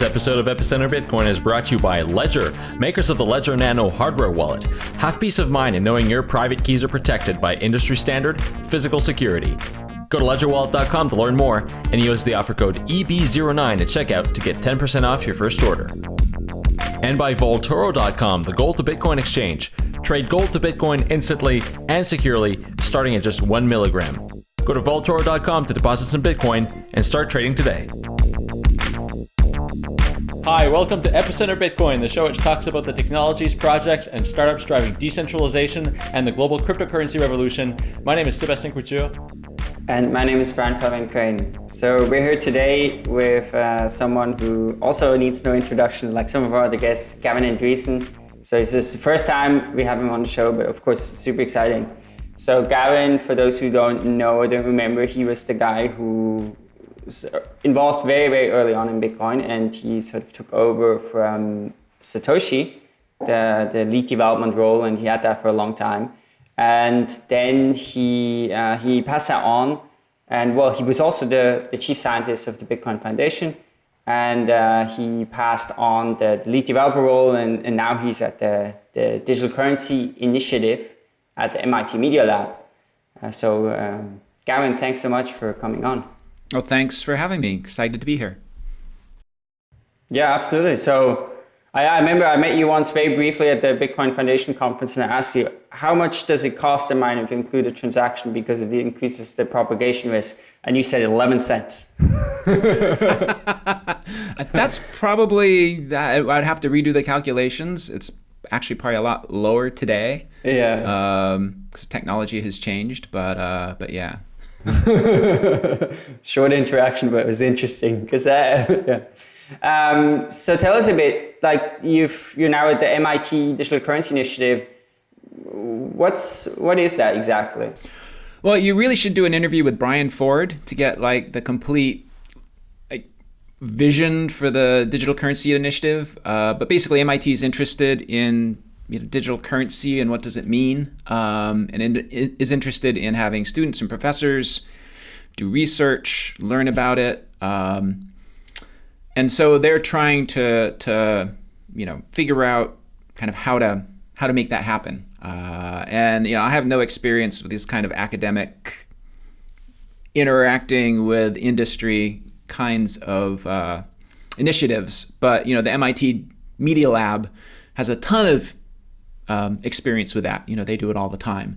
This episode of Epicenter Bitcoin is brought to you by Ledger, makers of the Ledger Nano hardware wallet. Have peace of mind in knowing your private keys are protected by industry standard physical security. Go to ledgerwallet.com to learn more and use the offer code EB09 at checkout to get 10% off your first order. And by Vaultoro.com, the gold to Bitcoin exchange. Trade gold to Bitcoin instantly and securely, starting at just one milligram. Go to Vaultoro.com to deposit some Bitcoin and start trading today. Hi, welcome to Epicenter Bitcoin, the show which talks about the technologies, projects, and startups driving decentralization and the global cryptocurrency revolution. My name is Sébastien Couture. And my name is Brian Fabian Crain. So we're here today with uh, someone who also needs no introduction, like some of our other guests, Gavin Andresen. So this is the first time we have him on the show, but of course, super exciting. So Gavin, for those who don't know or don't remember, he was the guy who involved very, very early on in Bitcoin, and he sort of took over from Satoshi, the, the lead development role, and he had that for a long time. And then he, uh, he passed that on, and well, he was also the, the chief scientist of the Bitcoin Foundation, and uh, he passed on the, the, lead developer role, and, and now he's at the, the Digital Currency Initiative at the MIT Media Lab. Uh, so, um, Gavin, thanks so much for coming on. Well, thanks for having me. Excited to be here. Yeah, absolutely. So I, I, remember I met you once very briefly at the Bitcoin Foundation conference and I asked you, how much does it cost a miner to include a transaction because it increases the propagation risk? And you said 11 cents. That's probably. I'd have to redo the calculations. It's actually probably a lot lower today. Yeah. Um, because technology has changed, but, uh, but yeah. Short interaction, but it was interesting because that. yeah. Um, so tell us a bit, like you've you're now at the MIT Digital Currency Initiative. What's what is that exactly? Well, you really should do an interview with Brian Forde to get like the complete like vision for the digital currency initiative. Uh, but basically, MIT is interested in you know, digital currency and what does it mean, um, and in, is interested in having students and professors do research, learn about it. Um, and so they're trying to, to, you know, figure out kind of how to how to make that happen. Uh, and you know, I have no experience with these kind of academic interacting with industry kinds of uh, initiatives, but you know, the MIT Media Lab has a ton of um, experience with that. You know, they do it all the time.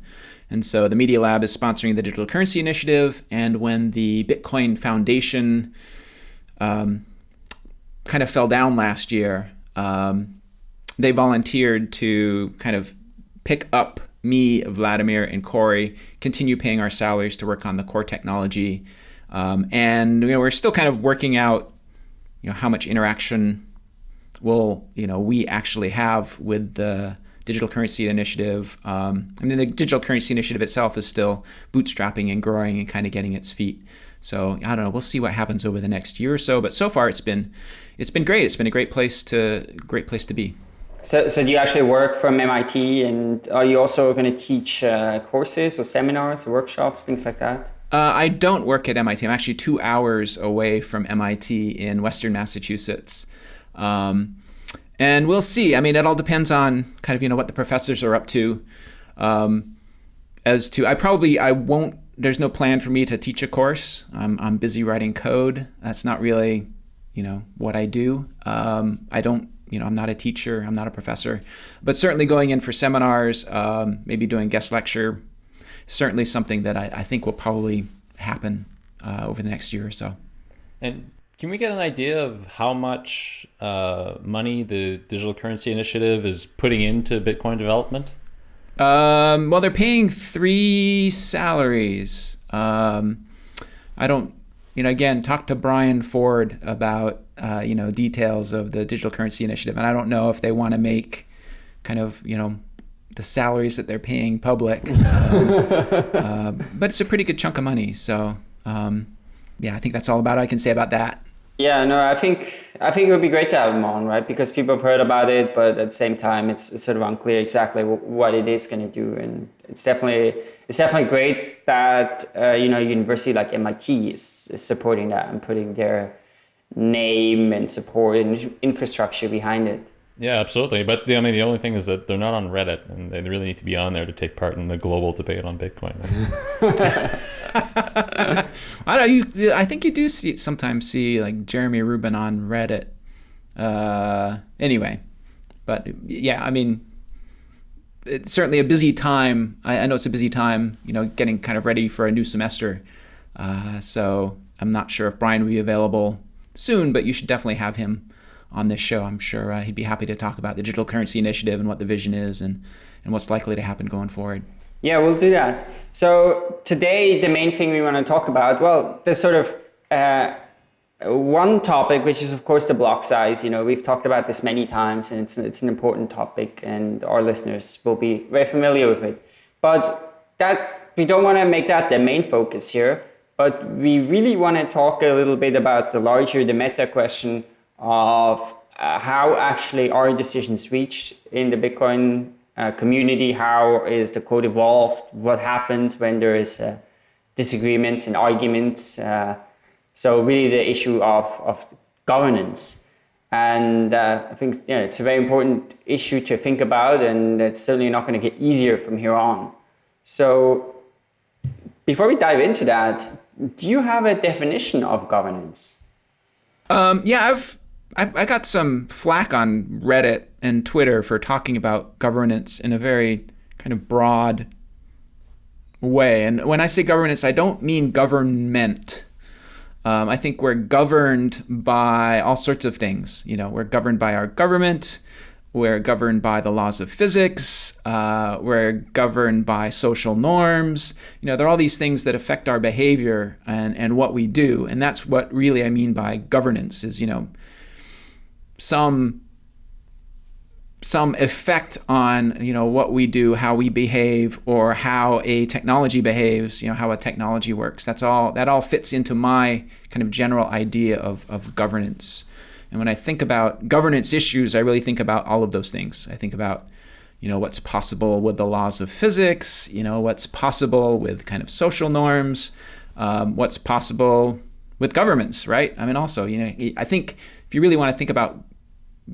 And so the Media Lab is sponsoring the Digital Currency Initiative. And when the Bitcoin Foundation um, kind of fell down last year, um, they volunteered to kind of pick up me, Wladimir, and Cory, continue paying our salaries to work on the core technology. Um, and you know, we're still kind of working out you know, how much interaction will you know, we actually have with the digital currency initiative. Um, I mean, the digital currency initiative itself is still bootstrapping and growing and kind of getting its feet. So I don't know. We'll see what happens over the next year or so. But so far, it's been it's been great. It's been a great place to great place to be. So, so do you actually work from MIT, and are you also going to teach uh, courses or seminars, or workshops, things like that? Uh, I don't work at MIT. I'm actually two hours away from MIT in Western Massachusetts. Um, and we'll see. I mean, it all depends on kind of you know what the professors are up to. Um, as to, I probably I won't. There's no plan for me to teach a course. I'm I'm busy writing code. That's not really you know what I do. Um, I don't you know I'm not a teacher. I'm not a professor. But certainly going in for seminars, um, maybe doing guest lecture, certainly something that I, I think will probably happen uh, over the next year or so. And can we get an idea of how much uh, money the Digital Currency Initiative is putting into Bitcoin development? Um, well, they're paying three salaries. Um, I don't, you know, again, talk to Brian Forde about, uh, you know, details of the Digital Currency Initiative. And I don't know if they want to make kind of, you know, the salaries that they're paying public. Um, uh, but it's a pretty good chunk of money. So, um, yeah, I think that's all about I can say about that. Yeah, no, I think I think it would be great to have him on, right? Because people have heard about it, but at the same time, it's, it's sort of unclear exactly what it is going to do. And it's definitely it's definitely great that uh, you know university like MIT is, is supporting that and putting their name and support and infrastructure behind it. Yeah, absolutely. But the, I mean, the only thing is that they're not on Reddit, and they really need to be on there to take part in the global debate on Bitcoin. I don't. You, I think you do see sometimes see like Jeremy Rubin on Reddit. Uh, anyway, but yeah, I mean, it's certainly a busy time. I, I know it's a busy time. You know, getting kind of ready for a new semester. Uh, so I'm not sure if Brian will be available soon, but you should definitely have him on this show. I'm sure uh, he'd be happy to talk about the Digital Currency Initiative and what the vision is and, and what's likely to happen going forward. Yeah, we'll do that. So today, the main thing we want to talk about, well, there's sort of uh, one topic, which is of course the block size. You know, we've talked about this many times, and it's it's an important topic, and our listeners will be very familiar with it. But that we don't want to make that the main focus here. But we really want to talk a little bit about the larger, the meta question of uh, how actually are decisions reached in the Bitcoin uh, community? How is the code evolved? What happens when there is uh, disagreements and arguments? Uh, so really the issue of, of governance. And uh, I think yeah, it's a very important issue to think about and it's certainly not going to get easier from here on. So before we dive into that, do you have a definition of governance? Um, yeah, I've I, I got some flack on Reddit and Twitter for talking about governance in a very kind of broad way. And when I say governance, I don't mean government. Um, I think we're governed by all sorts of things. You know, we're governed by our government. We're governed by the laws of physics. Uh, we're governed by social norms. You know, there are all these things that affect our behavior and, and what we do. And that's what really I mean by governance is, you know, some some effect on you know what we do, how we behave, or how a technology behaves. You know how a technology works. That's all. That all fits into my kind of general idea of of governance. And when I think about governance issues, I really think about all of those things. I think about you know what's possible with the laws of physics. You know what's possible with kind of social norms. Um, what's possible with governments, right? I mean, also, you know, I think if you really want to think about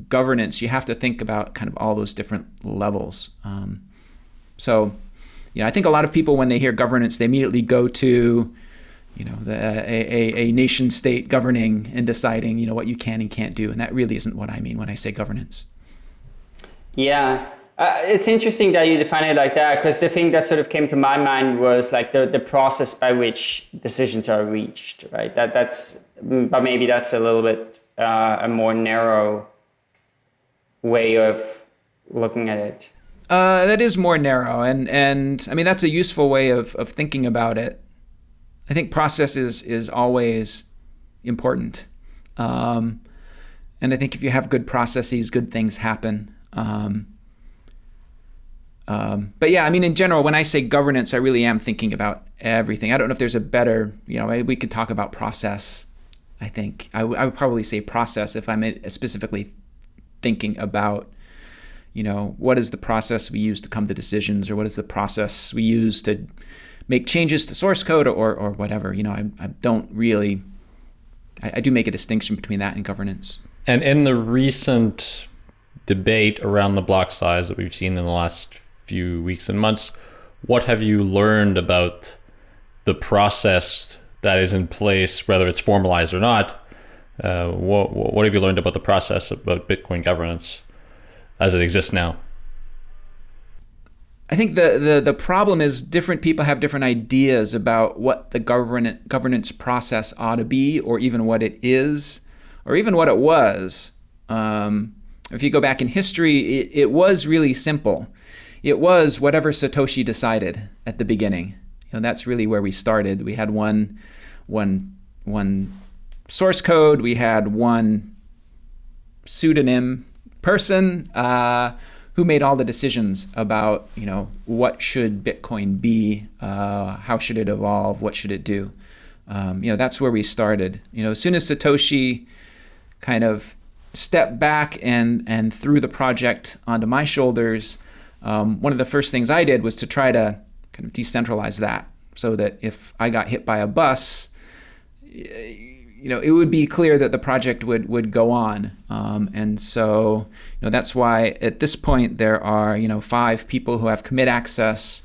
governance, you have to think about kind of all those different levels. Um, so, you know, I think a lot of people, when they hear governance, they immediately go to, you know, the, a, a, a nation state governing and deciding, you know, what you can and can't do. And that really isn't what I mean when I say governance. Yeah. Uh, it's interesting that you define it like that because the thing that sort of came to my mind was like the, the process by which decisions are reached, right? That that's, but maybe that's a little bit uh, a more narrow way of looking at it. Uh, that is more narrow, and and I mean that's a useful way of of thinking about it. I think process is is always important, um, and I think if you have good processes, good things happen. Um, um, but yeah, I mean, in general, when I say governance, I really am thinking about everything. I don't know if there's a better, you know, we could talk about process. I think I, I would probably say process if I'm specifically thinking about you know what is the process we use to come to decisions or what is the process we use to make changes to source code or, or whatever. You know I, I don't really I, I do make a distinction between that and governance. And in the recent debate around the block size that we've seen in the last few weeks and months what have you learned about the process that is in place whether it's formalized or not uh, what, what have you learned about the process about Bitcoin governance as it exists now? I think the, the, the problem is different people have different ideas about what the govern, governance process ought to be, or even what it is, or even what it was. Um, if you go back in history, it, it was really simple. It was whatever Satoshi decided at the beginning. You know, that's really where we started. We had one, one, one source code. We had one pseudonym person uh, who made all the decisions about you know what should Bitcoin be, uh, how should it evolve, what should it do. Um, you know that's where we started. You know as soon as Satoshi kind of stepped back and and threw the project onto my shoulders, um, one of the first things I did was to try to kind of decentralize that so that if I got hit by a bus you know, it would be clear that the project would would go on, um, and so you know that's why at this point there are you know five people who have commit access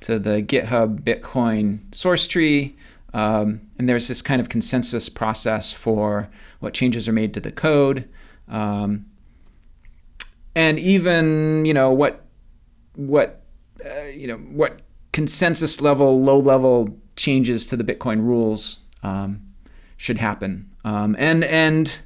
to the GitHub Bitcoin source tree, um, and there's this kind of consensus process for what changes are made to the code, um, and even you know what what uh, you know what consensus level, low level changes to the Bitcoin rules um, should happen. Um, and and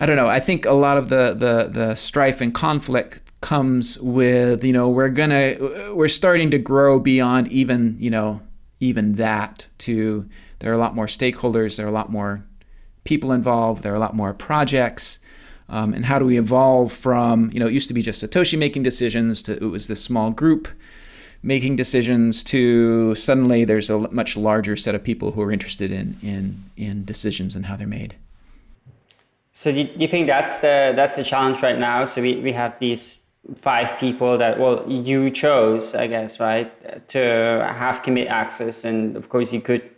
I don't know. I think a lot of the the the strife and conflict comes with you know we're gonna we're starting to grow beyond even you know even that to there are a lot more stakeholders there are a lot more people involved there are a lot more projects um, and how do we evolve from you know it used to be just satoshi making decisions to it was this small group making decisions to suddenly there's a much larger set of people who are interested in in in decisions and how they're made. So do you think that's the that's the challenge right now? So we, we have these five people that well you chose, I guess, right, to have commit access, and of course you could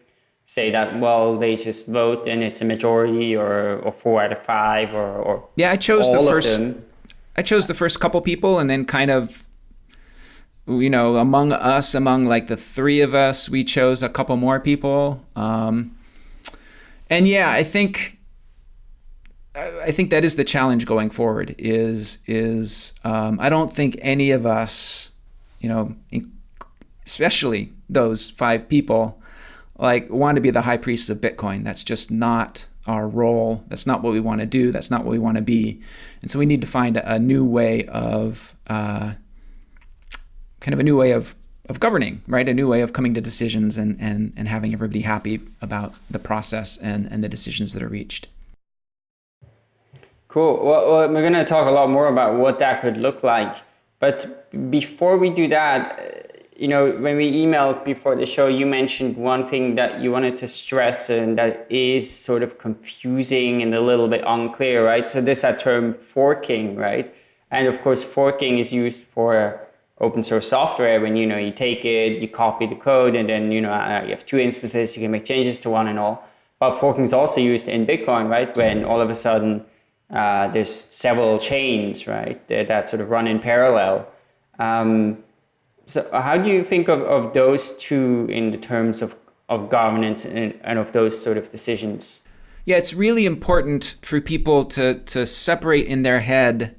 say that well they just vote and it's a majority or or four out of five or or yeah I chose the first I chose the first couple people and then kind of you know, among us, among like the three of us, we chose a couple more people. Um, and yeah, I think I think that is the challenge going forward. Is is um, I don't think any of us, you know, especially those five people, like want to be the high priests of Bitcoin. That's just not our role. That's not what we want to do. That's not what we want to be. And so we need to find a, new way of uh, kind of a new way of of governing, right? A new way of coming to decisions and, and, and having everybody happy about the process and, and the decisions that are reached. Cool. Well, well we're going to talk a lot more about what that could look like. But before we do that, you know, when we emailed before the show, you mentioned one thing that you wanted to stress and that is sort of confusing and a little bit unclear, right? So this that term forking, right? And of course, forking is used for open source software when you know you take it you copy the code and then you know uh, you have two instances you can make changes to one and all. But forking is also used in bitcoin right? When all of a sudden uh, there's several chains right that, that, sort of run in parallel. Um, so how do you think of, of those two in the terms of, of governance and, and of those sort of decisions? Yeah it's really important for people to to separate in their head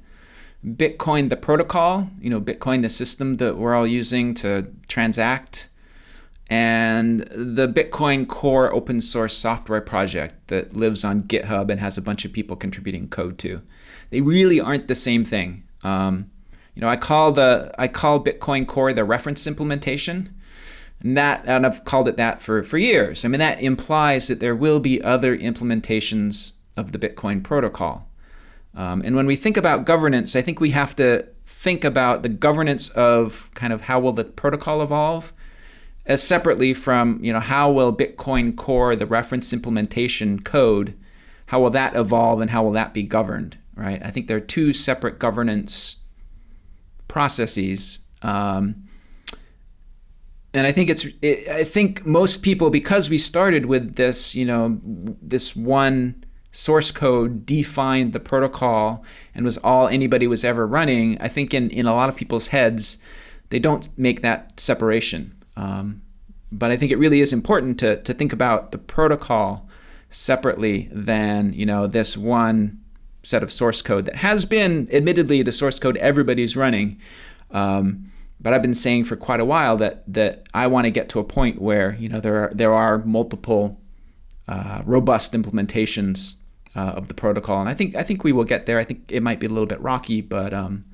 Bitcoin, the protocol, you know, Bitcoin, the system that we're all using to transact, and the Bitcoin Core open source software project that lives on GitHub and has a bunch of people contributing code to. They really aren't the same thing. Um, you know, I call the I call Bitcoin Core the reference implementation. And that and I've called it that for, for years. I mean that implies that there will be other implementations of the Bitcoin protocol. Um, and when we think about governance, I think we have to think about the governance of kind of how will the protocol evolve as separately from, you know, how will Bitcoin Core, the reference implementation code, how will that evolve and how will that be governed, right? I think there are two separate governance processes. Um, and I think it's, it, I think most people, because we started with this, you know, this one source code defined the protocol and was all anybody was ever running, I think in, in a lot of people's heads, they don't make that separation. Um, but I think it really is important to, to think about the protocol separately than you know this one set of source code that has been admittedly the source code everybody's running. Um, but I've been saying for quite a while that that I want to get to a point where you know there are there are multiple uh, robust implementations uh, of the protocol, and I think I think we will get there. I think it might be a little bit rocky, but um,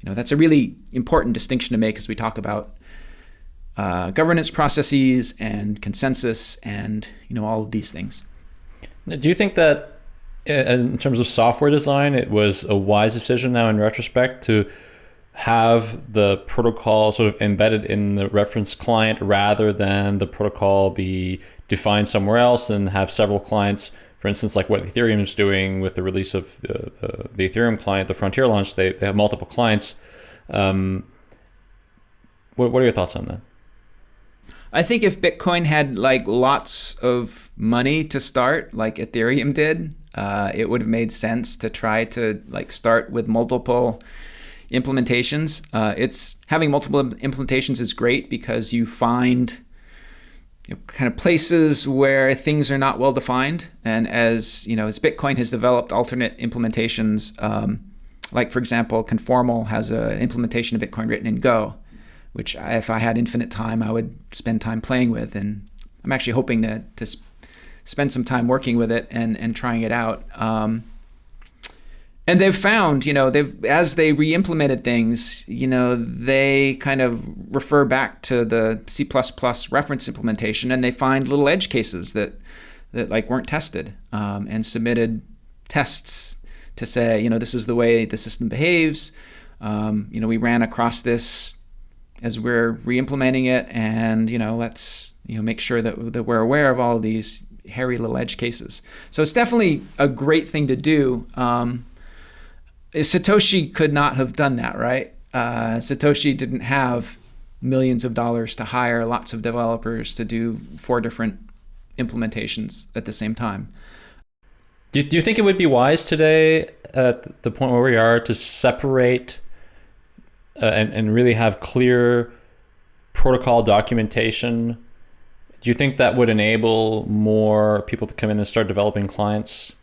you know that's a really important distinction to make as we talk about uh, governance processes and consensus and you know all of these things. Do you think that uh, in terms of software design, it was a wise decision now in retrospect to have the protocol sort of embedded in the reference client rather than the protocol be defined somewhere else and have several clients. For instance, like what Ethereum is doing with the release of uh, uh, the Ethereum client, the Frontier launch, they, they have multiple clients. Um, what, what are your thoughts on that? I think if Bitcoin had like lots of money to start, like Ethereum did, uh, it would have made sense to try to like start with multiple implementations. Uh, it's having multiple implementations is great because you find you know, kind of places where things are not well defined, and as you know, as Bitcoin has developed alternate implementations, um, like for example, Conformal has an implementation of Bitcoin written in Go, which if I had infinite time, I would spend time playing with, and I'm actually hoping to to spend some time working with it and and trying it out. Um, and they've found, you know, they've as they re-implemented things, you know, they kind of refer back to the C++ reference implementation, and they find little edge cases that that like weren't tested, um, and submitted tests to say, you know, this is the way the system behaves. Um, you know, we ran across this as we're re-implementing it, and you know, let's you know make sure that that we're aware of all of these hairy little edge cases. So it's definitely a great thing to do. Um, Satoshi could not have done that, right? Uh, Satoshi didn't have millions of dollars to hire lots of developers to do four different implementations at the same time. Do you, do you think it would be wise today at the point where we are to separate uh, and, and really have clear protocol documentation? Do you think that would enable more people to come in and start developing clients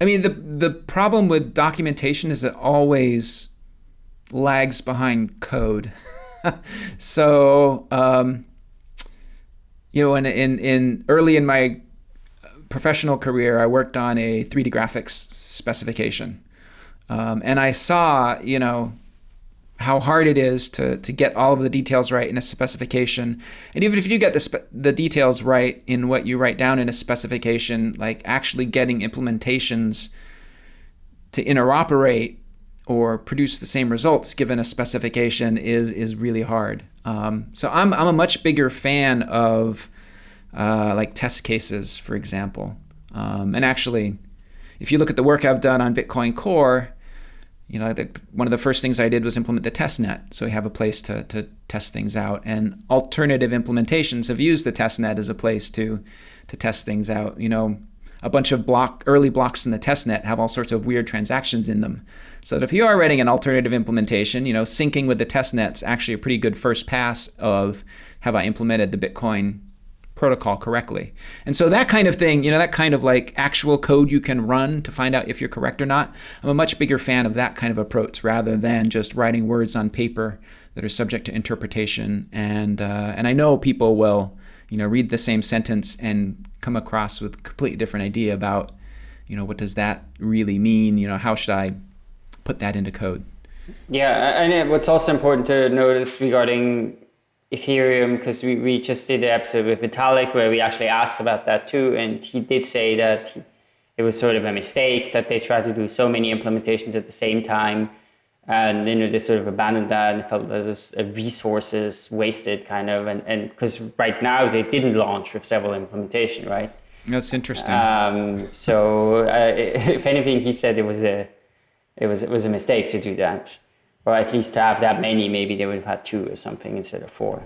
I mean, the the problem with documentation is it always lags behind code. so, um, you know, in, in in early in my professional career, I worked on a 3D graphics specification, um, and I saw, you know, how hard it is to, to get all of the details right in a specification. And even if you do get the, the details right in what you write down in a specification, like actually getting implementations to interoperate or produce the same results given a specification is, is really hard. Um, so I'm, I'm a much bigger fan of uh, like test cases, for example. Um, and actually, if you look at the work I've done on Bitcoin Core, you know, the, one of the first things I did was implement the test net. So we have a place to, to test things out. And alternative implementations have used the test net as a place to, to test things out. You know, a bunch of block early blocks in the test net have all sorts of weird transactions in them. So that if you are writing an alternative implementation, you know, syncing with the test net's actually a pretty good first pass of have I implemented the Bitcoin protocol correctly. And so that kind of thing, you know, that kind of like actual code you can run to find out if you're correct or not, I'm a much bigger fan of that kind of approach rather than just writing words on paper that are subject to interpretation. And, uh, and I know people will, you know, read the same sentence and come across with a completely different idea about, you know, what does that really mean? You know, how should I put that into code? Yeah, and what's also important to notice regarding Ethereum because we, we just did an episode with Vitalik where we actually asked about that too. And he did say that he, it was sort of a mistake that they tried to do so many implementations at the same time. And you know, they sort of abandoned that and felt that it was resources wasted kind of. And and because right now they didn't launch with several implementation, right? That's interesting. Um, so uh, if anything, he said it was a it was it was a mistake to do that or at least to have that many, maybe they would have had two or something instead of four.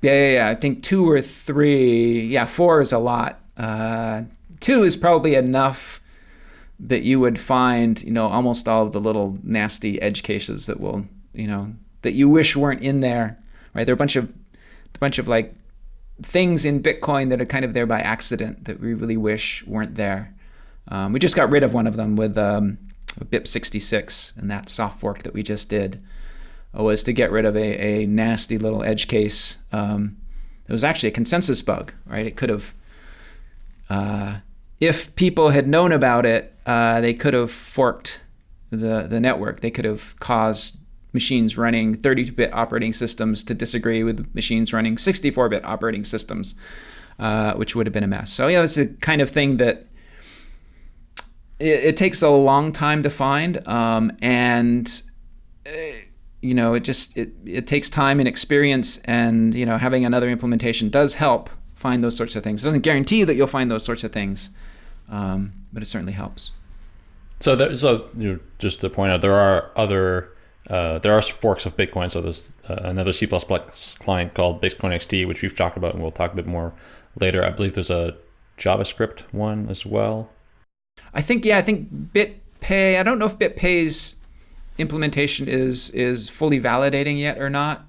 Yeah, yeah, yeah. I think two or three. Yeah, four is a lot. Uh, two is probably enough that you would find, you know, almost all of the little nasty edge cases that will, you know, that you wish weren't in there. Right? There are a bunch of, a bunch of like things in Bitcoin that are kind of there by accident that we really wish weren't there. Um, we just got rid of one of them with um, BIP66 and that soft fork that we just did uh, was to get rid of a, a nasty little edge case. Um, it was actually a consensus bug, right? It could have, uh, if people had known about it, uh, they could have forked the, the network. They could have caused machines running 32-bit operating systems to disagree with machines running 64-bit operating systems, uh, which would have been a mess. So yeah, it's the kind of thing that it, it takes a long time to find, um, and uh, you know it just it, it takes time and experience, and you know having another implementation does help find those sorts of things. It doesn't guarantee that you'll find those sorts of things, um, but it certainly helps. So, there, so you know, just to point out, there are other uh, there are forks of Bitcoin. So there's uh, another C++ client called Bitcoin XT, which we've talked about, and we'll talk a bit more later. I believe there's a JavaScript one as well. I think yeah, I think BitPay. I don't know if BitPay's implementation is is fully validating yet or not.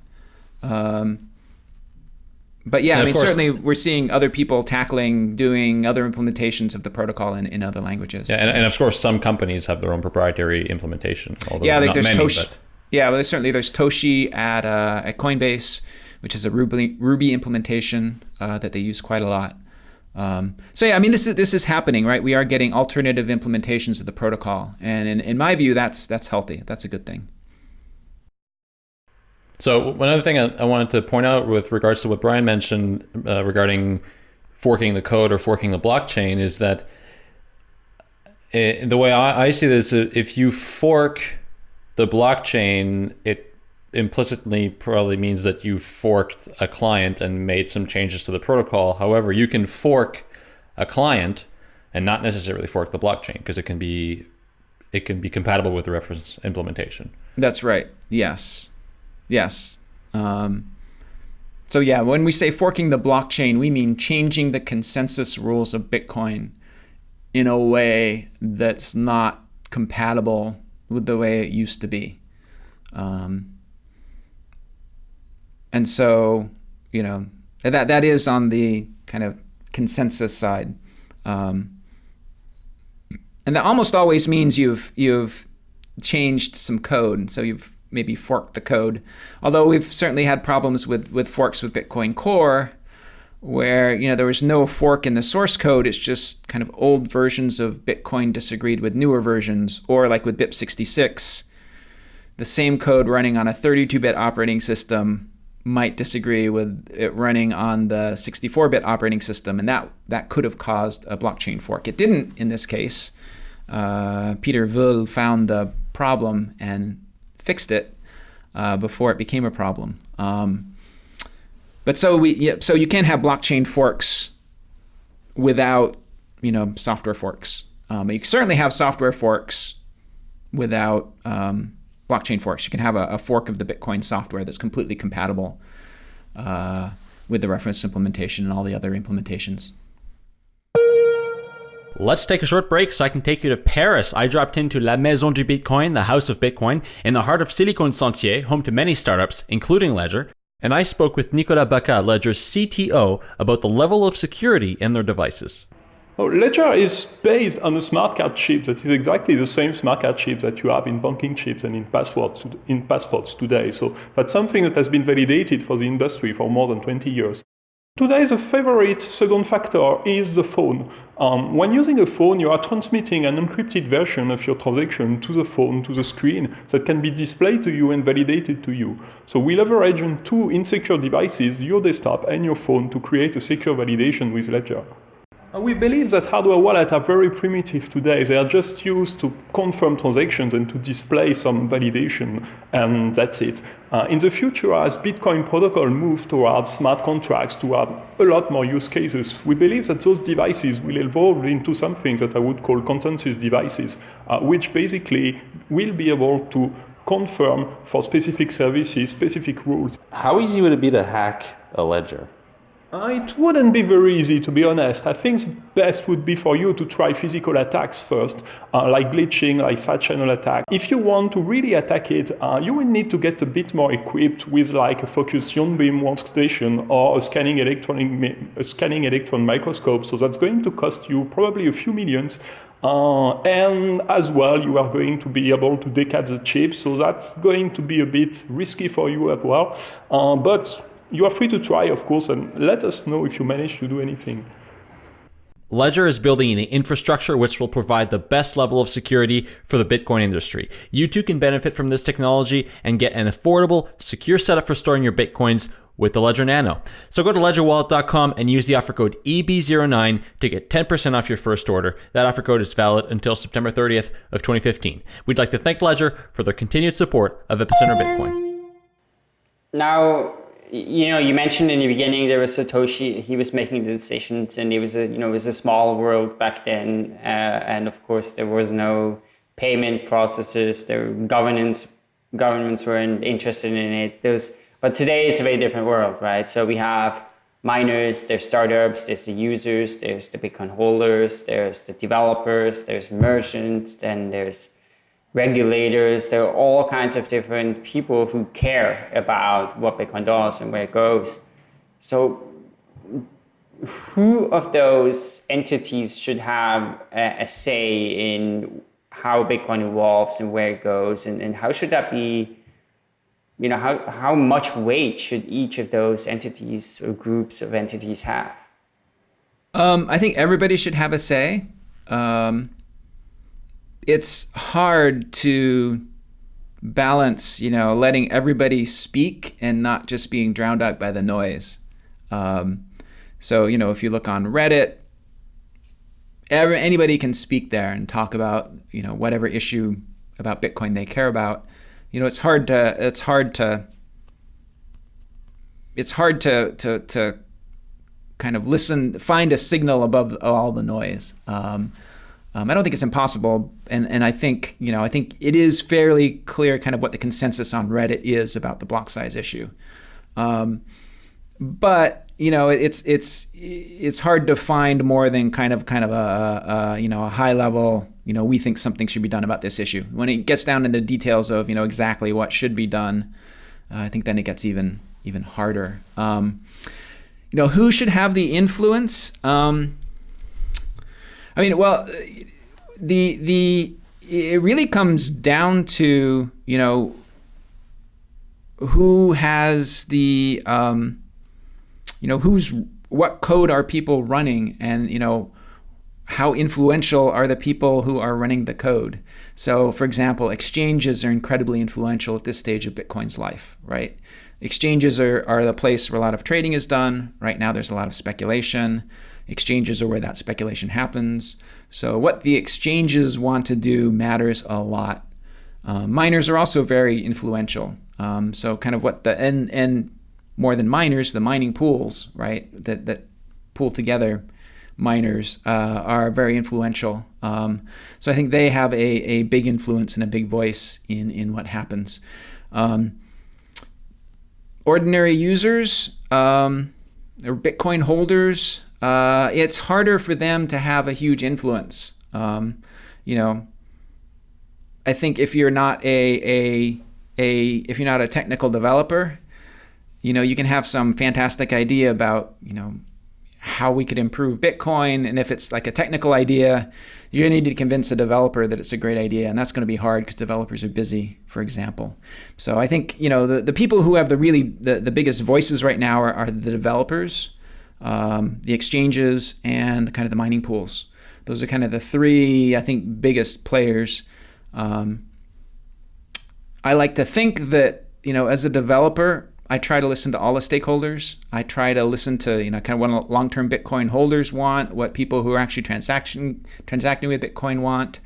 Um, but yeah, and I mean, course, certainly we're seeing other people tackling doing other implementations of the protocol in, in other languages. Yeah, and, and of course, some companies have their own proprietary implementation. yeah, like there's many, Toshi. But... Yeah, well, there's certainly there's Toshi at uh, at Coinbase, which is a Ruby Ruby implementation uh, that they use quite a lot. Um, so yeah, I mean, this is this is happening, right? We are getting alternative implementations of the protocol, and in, in my view, that's that's healthy. That's a good thing. So one other thing I, I wanted to point out with regards to what Brian mentioned uh, regarding forking the code or forking the blockchain is that it, eh, the way I, I see this, if you fork the blockchain, it implicitly probably means that you forked a client and made some changes to the protocol. However, you can fork a client and not necessarily fork the blockchain because it can be it can be compatible with the reference implementation. That's right. Yes. Yes. Um, so yeah, when we say forking the blockchain, we mean changing the consensus rules of Bitcoin in a way that's not compatible with the way it used to be. Um, and so, you know, that that is on the kind of consensus side. Um, and that almost always means you've you've changed some code. So you've maybe forked the code. Although we've certainly had problems with, with forks with Bitcoin Core, where you know there was no fork in the source code. It's just kind of old versions of Bitcoin disagreed with newer versions, or like with BIP66, the same code running on a 32-bit operating system might disagree with it running on the 64-bit operating system, and that that could have caused a blockchain fork. It didn't in this case. Uh, Pieter Wuille found the problem and fixed it uh, before it became a problem. Um, but so we yeah, so you can have blockchain forks without you know software forks. Um, you certainly have software forks without um, blockchain forks. You can have a, a, fork of the Bitcoin software that's completely compatible uh, with the reference implementation and all the other implementations. Let's take a short break so I can take you to Paris. I dropped into La Maison du Bitcoin, the House of Bitcoin, in the heart of Silicon Sentier, home to many startups, including Ledger. And I spoke with Nicolas Bacca, Ledger's CTO, about the level of security in their devices. Oh, Ledger is based on a smart card chip that is exactly the same smart card chip that you have in banking chips and in passports, in passports today. So that's something that has been validated for the industry for more than 20 years. Today, the favorite second factor is the phone. Um, when using a phone, you are transmitting an encrypted version of your transaction to the phone, to the screen, that can be displayed to you and validated to you. So we leverage on two insecure devices, your desktop and your phone, to create a secure validation with Ledger. We believe that hardware wallets are very primitive today. They are just used to confirm transactions and to display some validation, and that's it. Uh, in the future, as Bitcoin protocol moves towards smart contracts, to have a lot more use cases, we believe that those devices will evolve into something that I would call consensus devices, uh, which basically will be able to confirm for specific services, specific rules. How easy would it be to hack a ledger? Uh, it wouldn't be very easy, to be honest. I think the best would be for you to try physical attacks first, uh, like glitching, like side channel attack. If you want to really attack it, uh, you will need to get a bit more equipped with like a focused ion beam workstation or a scanning electronic, a scanning electron microscope. So that's going to cost you probably a few millions. Uh, and as well, you are going to be able to decap the chip, so that's going to be a bit risky for you as well. Uh, but you are free to try, of course, and let us know if you manage to do anything. Ledger is building an infrastructure which will provide the best level of security for the Bitcoin industry. You too can benefit from this technology and get an affordable, secure setup for storing your Bitcoins with the Ledger Nano. So go to ledgerwallet.com and use the offer code EB09 to get 10% off your first order. That offer code is valid until September 30th of 2015. We'd like to thank Ledger for their continued support of Epicenter Bitcoin. Now, you know, you mentioned in the beginning there was Satoshi. He was making the decisions, and it was a you know it was a small world back then, uh, and of course there was no payment processors. There governance governments weren't interested in it. Those, but today it's a very different world, right? So we have miners, there's startups, there's the users, there's the Bitcoin holders, there's the developers, there's merchants, then there's regulators. There are all kinds of different people who care about what Bitcoin does and where it goes. So who of those entities should have a, a say in how Bitcoin evolves and where it goes and, and how should that be you know, how, how much weight should each of those entities or groups of entities have? Um, I think everybody should have a say. Um, it's hard to balance, you know, letting everybody speak and not just being drowned out by the noise. Um, so, you know, if you look on Reddit, every, anybody can speak there and talk about, you know, whatever issue about Bitcoin they care about you know, it's hard to it's hard to it's hard to to to kind of listen, find a signal above all the noise. Um, um, I don't think it's impossible, and and I think you know I think it is fairly clear kind of what the consensus on Reddit is about the block size issue. Um, but you know it's it's it's hard to find more than kind of kind of a, a you know a high level you know we think something should be done about this issue. When it gets down into the details of you know exactly what should be done uh, I think then it gets even even harder. Um, you know who should have the influence? Um, I mean well the the it really comes down to you know who has the um, you know, who's what code are people running and, you know, how influential are the people who are running the code? So, for example, exchanges are incredibly influential at this stage of Bitcoin's life, right? Exchanges are, are the place where a lot of trading is done. Right now, there's a lot of speculation. Exchanges are where that speculation happens. So, what the exchanges want to do matters a lot. Uh, miners are also very influential. Um, so, kind of what the and and more than miners, the mining pools, right, that, that pool together miners uh, are very influential. Um, so I think they have a, a big influence and a big voice in, in what happens. Um, ordinary users um, or Bitcoin holders, uh, it's harder for them to have a huge influence. Um, you know, I think if you're not a, a, a if you're not a technical developer, you know, you can have some fantastic idea about, you know, how we could improve Bitcoin. And if it's like a technical idea, to need to convince a developer that it's a great idea. And that's going to be hard because developers are busy, for example. So I think, you know, the, the people who have the really, the, the biggest voices right now are, are the developers, um, the exchanges, and kind of the mining pools. Those are kind of the three, I think, biggest players. Um, I like to think that, you know, as a developer, I try to listen to all the stakeholders. I try to listen to you know kind of what long-term Bitcoin holders want, what people who are actually transaction transacting with Bitcoin want,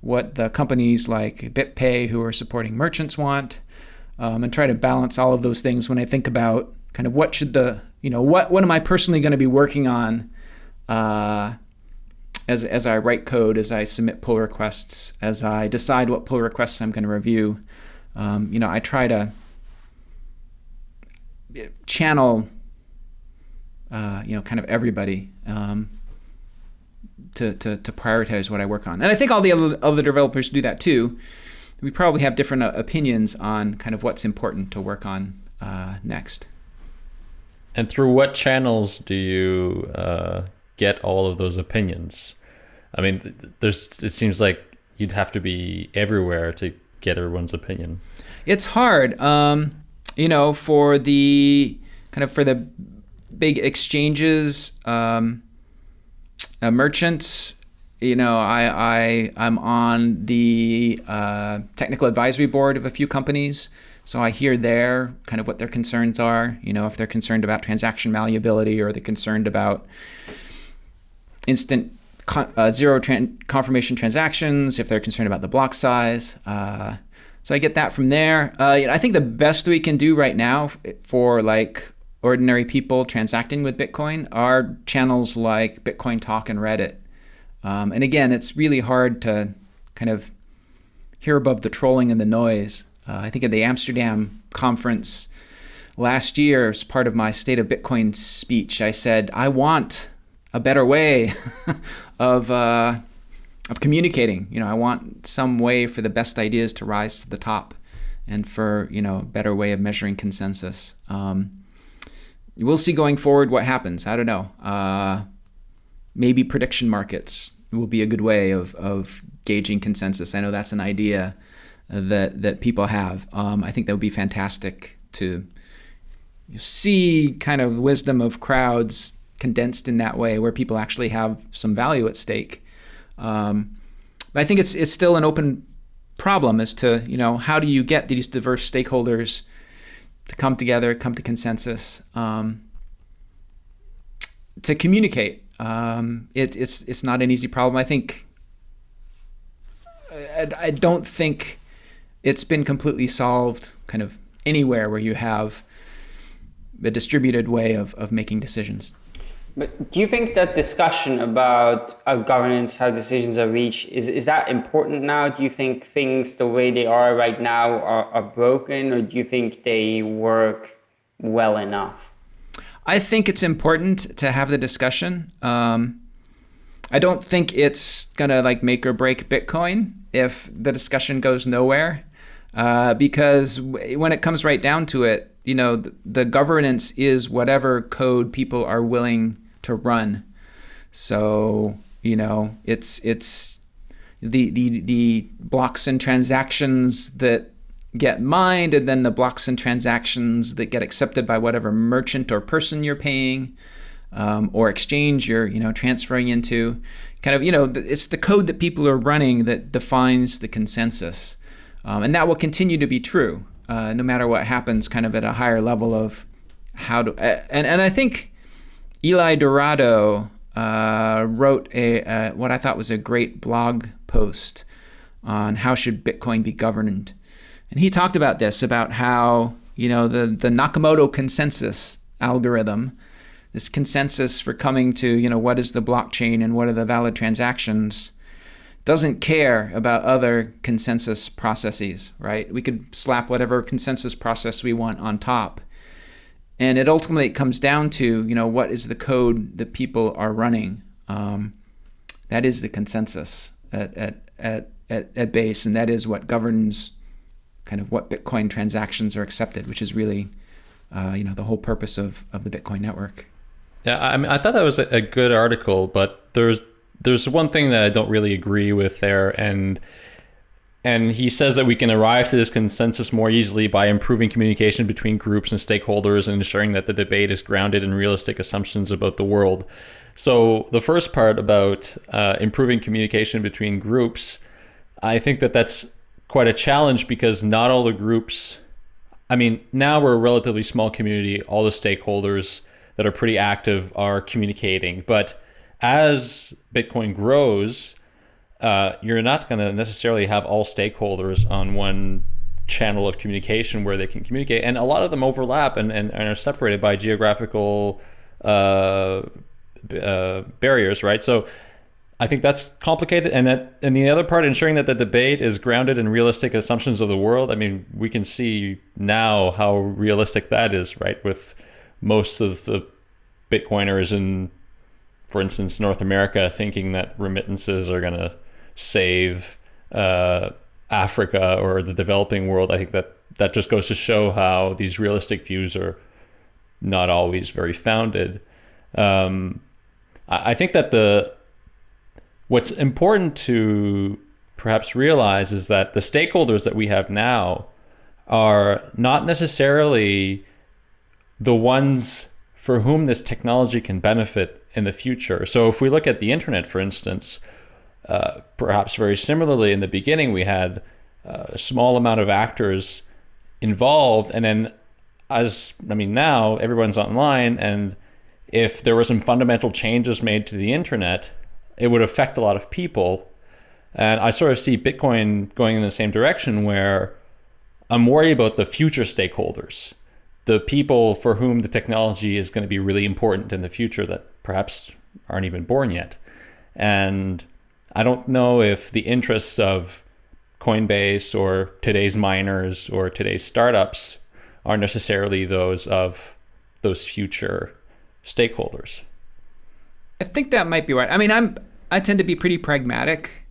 what the companies like BitPay who are supporting merchants want, um, and try to balance all of those things when I think about kind of what should the you know what what am I personally going to be working on. Uh, as, as I write code, as I submit pull requests, as I decide what pull requests I'm going to review, um, you know, I try to channel, uh, you know, kind of everybody um, to, to, to prioritize what I work on. And I think all the other, other developers do that too. We probably have different uh, opinions on kind of what's important to work on uh, next. And through what channels do you uh, get all of those opinions? I mean, there's. It seems like you'd have to be everywhere to get everyone's opinion. It's hard. Um, you know, for the kind of for the big exchanges, um, uh, merchants, you know, I, I I'm on the uh, technical advisory board of a few companies, so I hear there kind of what their concerns are. You know, if they're concerned about transaction malleability or they're concerned about instant con- uh, zero tran- confirmation transactions, if they're concerned about the block size. Uh, so I get that from there. Uh, I think the best we can do right now for like ordinary people transacting with Bitcoin are channels like Bitcoin Talk and Reddit. Um, and again, it's really hard to kind of hear above the trolling and the noise. Uh, I think at the Amsterdam conference last year, as part of my State of Bitcoin speech, I said, I want a better way of, uh, of communicating. You know, I want some way for the best ideas to rise to the top and for, you know, a better way of measuring consensus. Um, we'll see going forward what happens. I don't know. Uh, maybe prediction markets will be a good way of, of gauging consensus. I know that's an idea that that people have. Um, I think that would be fantastic to see kind of wisdom of crowds condensed in that way, where people actually have some value at stake. Um, but I think it's it's still an open problem as to you know how do you get these diverse stakeholders to come together, come to consensus, um, to communicate. Um, it, it's it's not an easy problem. I think I, I don't think it's been completely solved kind of anywhere where you have a distributed way of, of making decisions. But do you think that discussion about uh, governance, how decisions are reached, is, is that important now? Do you think things the way they are right now are, are broken, or do you think they work well enough? I think it's important to have the discussion. Um, I don't think it's gonna like make or break Bitcoin if the discussion goes nowhere, uh, because when it comes right down to it, you know, the, the governance is whatever code people are willing to run. So you know, it's it's the the the blocks and transactions that get mined, and then the blocks and transactions that get accepted by whatever merchant or person you're paying. Um, or exchange you're you know transferring into kind of you know it's the code that people are running that defines the consensus um, and that will continue to be true uh, no matter what happens kind of at a higher level of how to and, and i think eli dourado uh, wrote a uh, what i thought was a great blog post on how should bitcoin be governed and he talked about this about how you know the the nakamoto consensus algorithm this consensus for coming to you know what is the blockchain and what are the valid transactions doesn't care about other consensus processes, right? We could slap whatever consensus process we want on top. And it ultimately comes down to, you know, what is the code that people are running? Um, that is the consensus at, at, at, at, at base, and that is what governs kind of what Bitcoin transactions are accepted, which is really, uh, you know, the whole purpose of, of the Bitcoin network. Yeah, I mean, I thought that was a, a good article, but there's there's one thing that I don't really agree with there, and and he says that we can arrive to this consensus more easily by improving communication between groups and stakeholders and ensuring that the debate is grounded in realistic assumptions about the world. So the first part about uh, improving communication between groups, I think that that's quite a challenge because not all the groups. I mean, now we're a relatively small community. All the stakeholders that are pretty active are communicating, but as Bitcoin grows, uh, you're not going to necessarily have all stakeholders on one channel of communication where they can communicate. And a lot of them overlap and, and, and are separated by geographical uh, uh, barriers, right? So I think that's complicated. And that and the other part, ensuring that the debate is grounded in realistic assumptions of the world. I mean, we can see now how realistic that is, right? With most of the Bitcoiners in for instance, North America thinking that remittances are going to save uh, Africa or the developing world. I think that that just goes to show how these realistic views are not always very founded. Um, I, I think that the what's important to perhaps realize is that the stakeholders that we have now are not necessarily the ones for whom this technology can benefit in the future. So if we look at the internet, for instance, uh, perhaps very similarly, in the beginning we had uh, a small amount of actors involved, and then as I mean now everyone's online, and if there were some fundamental changes made to the internet, it would affect a lot of people. And I sort of see Bitcoin going in the same direction where I'm worried about the future stakeholders the people for whom the technology is going to be really important in the future that perhaps aren't even born yet. And I don't know if the interests of Coinbase or today's miners or today's startups are necessarily those of those future stakeholders. I think that might be right. I mean, I'm I tend to be pretty pragmatic,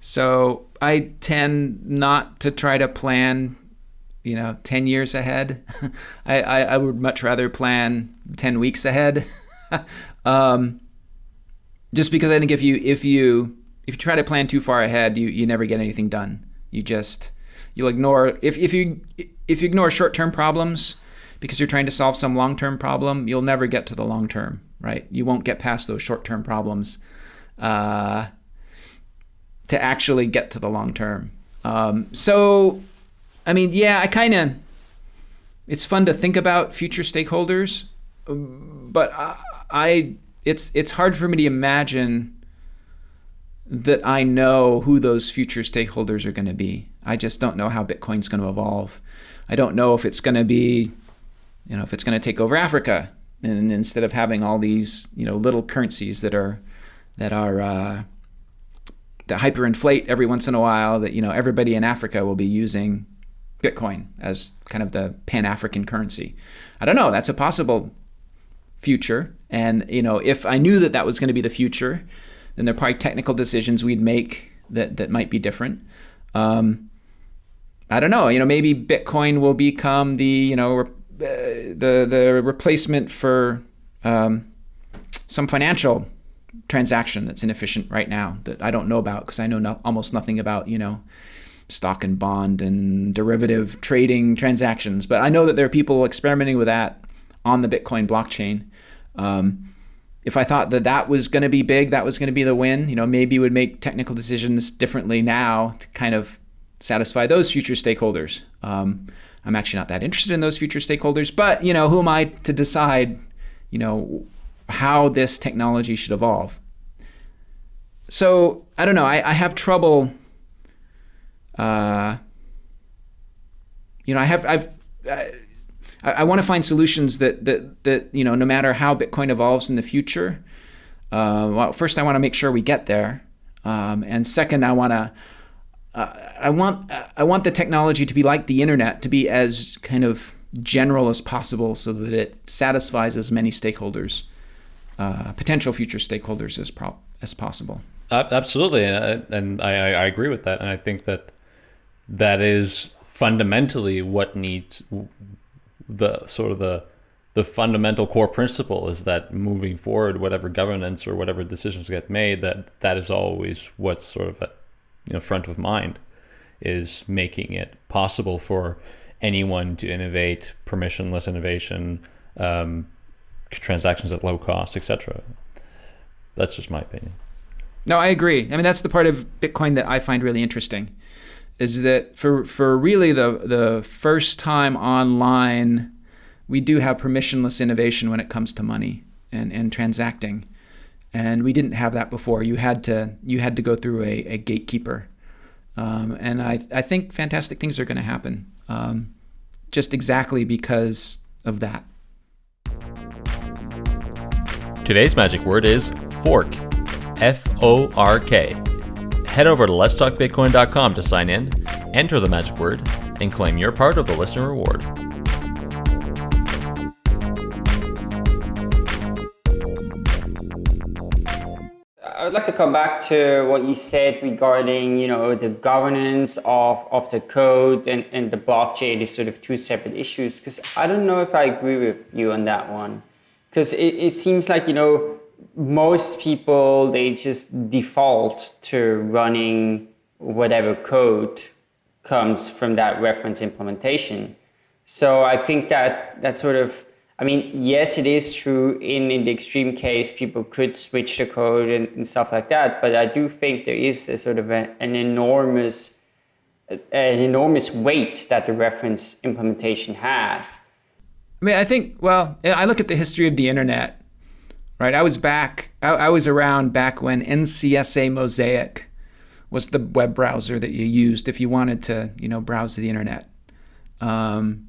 so I tend not to try to plan, you know, ten years ahead. I, I, I would much rather plan ten weeks ahead, um, just because I think if you if you if you try to plan too far ahead, you you never get anything done. You just you'll ignore if if you if you ignore short term problems because you're trying to solve some long term problem, you'll never get to the long term right? You won't get past those short term problems uh, to actually get to the long term. Um, so, I mean, yeah, I kind of, it's fun to think about future stakeholders, but I, I, it's it's hard for me to imagine that I know who those future stakeholders are going to be. I just don't know how Bitcoin's going to evolve. I don't know if it's going to be, you know, if it's going to take over Africa and instead of having all these you know little currencies that are that are uh, that hyperinflate every once in a while that you know everybody in Africa will be using Bitcoin as kind of the pan-African currency. I don't know. That's a possible future. And you know, if I knew that that was going to be the future, then there are probably technical decisions we'd make that that might be different. Um, I don't know. You know, maybe Bitcoin will become the you know uh, the the replacement for um, some financial transaction that's inefficient right now that I don't know about because I know no, almost nothing about you know stock and bond and derivative trading transactions. But I know that there are people experimenting with that on the Bitcoin blockchain. Um, if I thought that that was going to be big, that was going to be the win, you know, maybe would make technical decisions differently now to kind of satisfy those future stakeholders. Um, I'm actually not that interested in those future stakeholders, but you know, who am I to decide, you know, how this technology should evolve? So I don't know. I, I have trouble. Uh, you know, I have I've. I, I want to find solutions that, that that you know, no matter how Bitcoin evolves in the future. Uh, well, first I want to make sure we get there, um, and second I want to uh, I want I want the technology to be like the internet, to be as kind of general as possible, so that it satisfies as many stakeholders, uh, potential future stakeholders as pro- as possible. absolutely, and I, I agree with that, and I think that that is fundamentally what needs the sort of the the fundamental core principle is that moving forward, whatever governance or whatever decisions get made, that that is always what's sort of at you know, front of mind is making it possible for anyone to innovate, permissionless innovation, um, transactions at low cost, etc. That's just my opinion. No, I agree. I mean, that's the part of Bitcoin that I find really interesting, is that for for really the the first time online, we do have permissionless innovation when it comes to money and and transacting and we didn't have that before. You had to you had to go through a, a gatekeeper, um, and I I think fantastic things are going to happen, um, just exactly because of that. Today's magic word is fork, F O R K. Head over to letstalkbitcoin.com to sign in, enter the magic word, and claim your part of the listener reward. I would like to come back to what you said regarding, you know, the governance of, of the code and, and the blockchain is sort of two separate issues. Because I don't know if I agree with you on that one. Because it, it seems like, you know, most people, they just default to running whatever code comes from that reference implementation. So I think that that sort of I mean, yes, it is true in, in the extreme case, people could switch the code and, and stuff like that. But I do think there is a sort of a, an enormous, an enormous weight that the reference implementation has. I mean, I think, well, I look at the history of the internet, right? I was back, I, I was around back when NCSA Mosaic was the web browser that you used if you wanted to, you know, browse the internet. Um,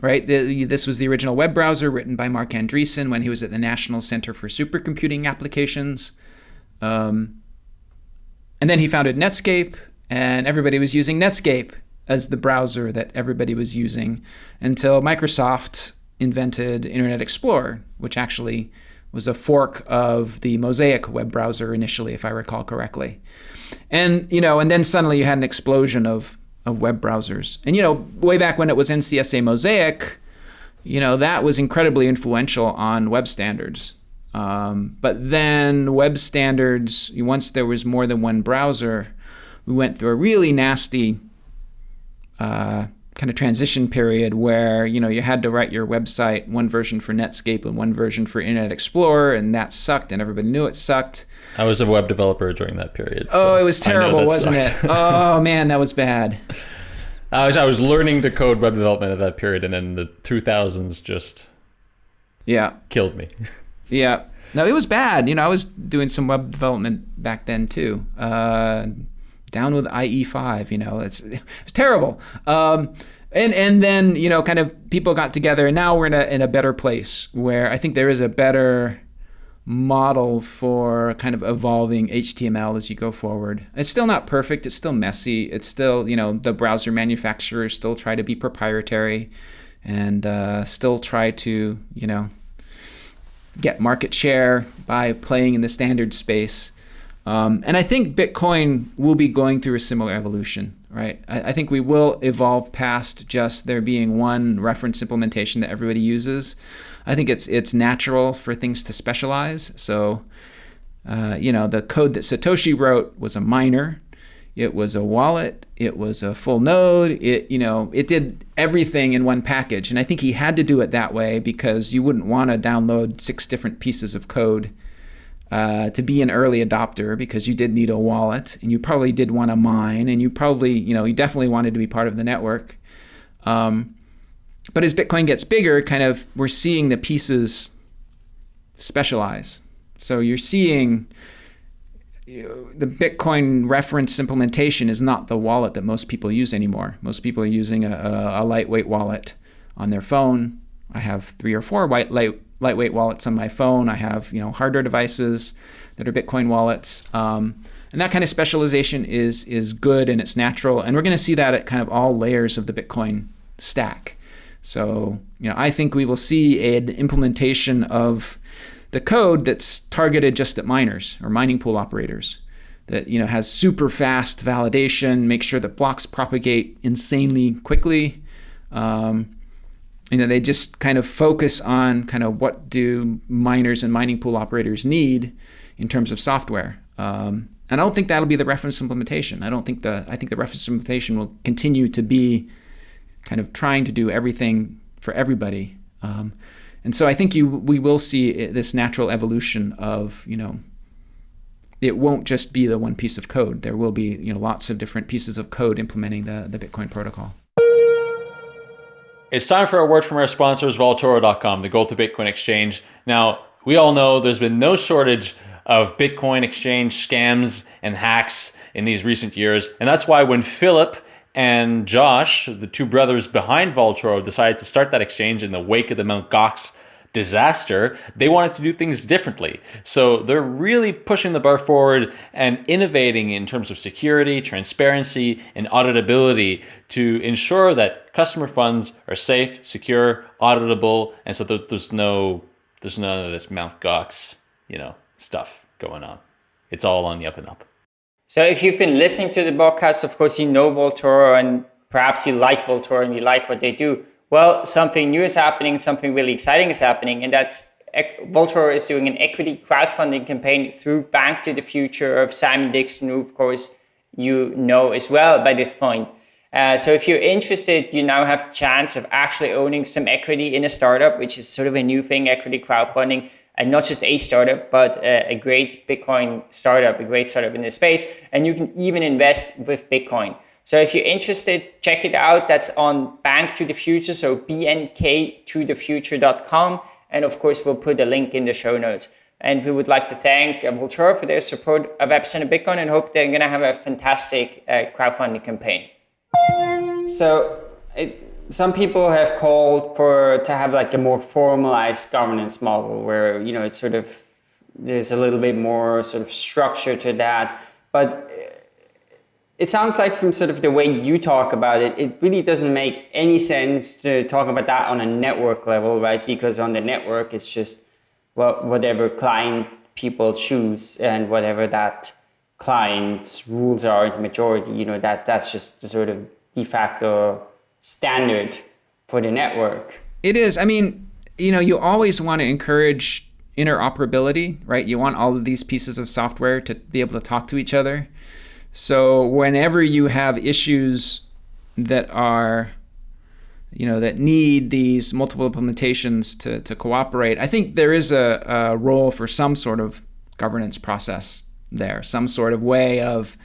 right? The, this was the original web browser written by Marc Andreessen when he was at the National Center for Supercomputing Applications. Um, and then he founded Netscape, and everybody was using Netscape as the browser that everybody was using until Microsoft invented Internet Explorer, which actually was a fork of the Mosaic web browser initially, if I recall correctly. And you know, and then suddenly you had an explosion of of web browsers. And you know, way back when it was NCSA Mosaic, you know, that was incredibly influential on web standards. Um, but then web standards, once there was more than one browser, we went through a really nasty uh, kind of transition period where you know you had to write your website one version for Netscape and one version for Internet Explorer, and that sucked, and everybody knew it sucked. I was a web developer during that period. So oh, it was terrible, wasn't sucked. it? oh man, that was bad. I was I was learning to code web development at that period, and then the 2000s just yeah killed me. yeah, no, it was bad. You know, I was doing some web development back then too. Uh, down with IE5. You know, it's it's terrible. Um, and and then you know, kind of people got together, and now we're in a in a better place where I think there is a better model for kind of evolving HTML as you go forward. It's still not perfect. It's still messy. It's still you know the browser manufacturers still try to be proprietary, and uh, still try to you know get market share by playing in the standard space. Um, and I think Bitcoin will be going through a similar evolution, right? I, I, think we will evolve past just there being one reference implementation that everybody uses. I think it's it's natural for things to specialize. So, uh, you know, the code that Satoshi wrote was a miner, it was a wallet, it was a full node. It you know it did everything in one package, and I think he had to do it that way because you wouldn't want to download six different pieces of code uh, to be an early adopter because you did need a wallet and you probably did want to mine and you probably, you know, you definitely wanted to be part of the network. Um, but as Bitcoin gets bigger, kind of we're seeing the pieces specialize. So you're seeing the Bitcoin reference implementation is not the wallet that most people use anymore. Most people are using a, a, a lightweight wallet on their phone. I have three or four white light, lightweight wallets on my phone. I have you know hardware devices that are Bitcoin wallets. Um, and that kind of specialization is is good and it's natural. And we're going to see that at kind of all layers of the Bitcoin stack. So you know I think we will see an implementation of the code that's targeted just at miners or mining pool operators that you know has super fast validation, make sure that blocks propagate insanely quickly. Um, you know, they just kind of focus on kind of what do miners and mining pool operators need in terms of software. Um, and I don't think that'll be the reference implementation. I don't think the I think the reference implementation will continue to be kind of trying to do everything for everybody. Um, and so I think you we will see this natural evolution of you know it won't just be the one piece of code. There will be you know lots of different pieces of code implementing the the Bitcoin protocol. It's time for a word from our sponsors, Vaultoro.com, the gold to Bitcoin exchange. Now, we all know there's been no shortage of Bitcoin exchange scams and hacks in these recent years. And that's why when Philip and Josh, the two brothers behind Vaultoro, decided to start that exchange in the wake of the Mt. Gox disaster, they wanted to do things differently. So they're really pushing the bar forward and innovating in terms of security, transparency, and auditability to ensure that customer funds are safe, secure, auditable, and so there's no there's none of this Mount Gox, you know, stuff going on. It's all on the up and up. So if you've been listening to the podcast, of course you know Vaultoro and perhaps you like Vaultoro and you like what they do. Well, something new is happening, something really exciting is happening, and that's Vaultoro is doing an equity crowdfunding campaign through Bank to the Future of Simon Dixon, who of course you know as well by this point. Uh, so if you're interested, you now have the chance of actually owning some equity in a startup, which is sort of a new thing, equity crowdfunding, and not just a startup, but a, a great Bitcoin startup, a great startup in this space. And you can even invest with Bitcoin. So if you're interested, check it out. That's on Bank to the Future, so bnktothefuture.com. And of course, we'll put a link in the show notes. And we would like to thank Vaultoro for their support of Epicenter Bitcoin and hope they're going to have a fantastic uh, crowdfunding campaign. So it, some people have called for to have like a more formalized governance model where you know it's sort of there's a little bit more sort of structure to that. But it sounds like from sort of the way you talk about it, it really doesn't make any sense to talk about that on a network level, right? Because on the network, it's just well, whatever client people choose and whatever that client's rules are the majority, you know, that that's just the sort of de facto standard for the network. It is. I mean, you know, you always want to encourage interoperability, right? You want all of these pieces of software to be able to talk to each other. So whenever you have issues that are you know that need these multiple implementations to, to cooperate, I think there is a, a role for some sort of governance process there, some sort of way of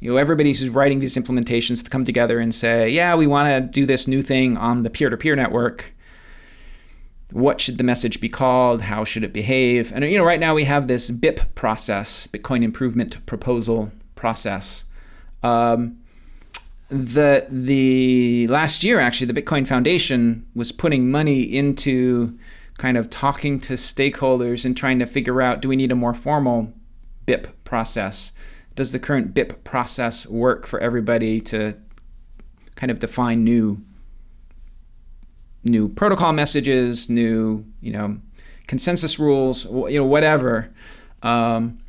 you know everybody who's writing these implementations to come together and say, yeah, we want to do this new thing on the peer-to-peer network. What should the message be called? How should it behave? And you know, right now we have this BIP process, Bitcoin Improvement Proposal process. Um, the the last year actually the Bitcoin Foundation was putting money into kind of talking to stakeholders and trying to figure out do we need a more formal BIP process? Does the current BIP process work for everybody to kind of define new new protocol messages, new you know consensus rules, you know whatever. Um,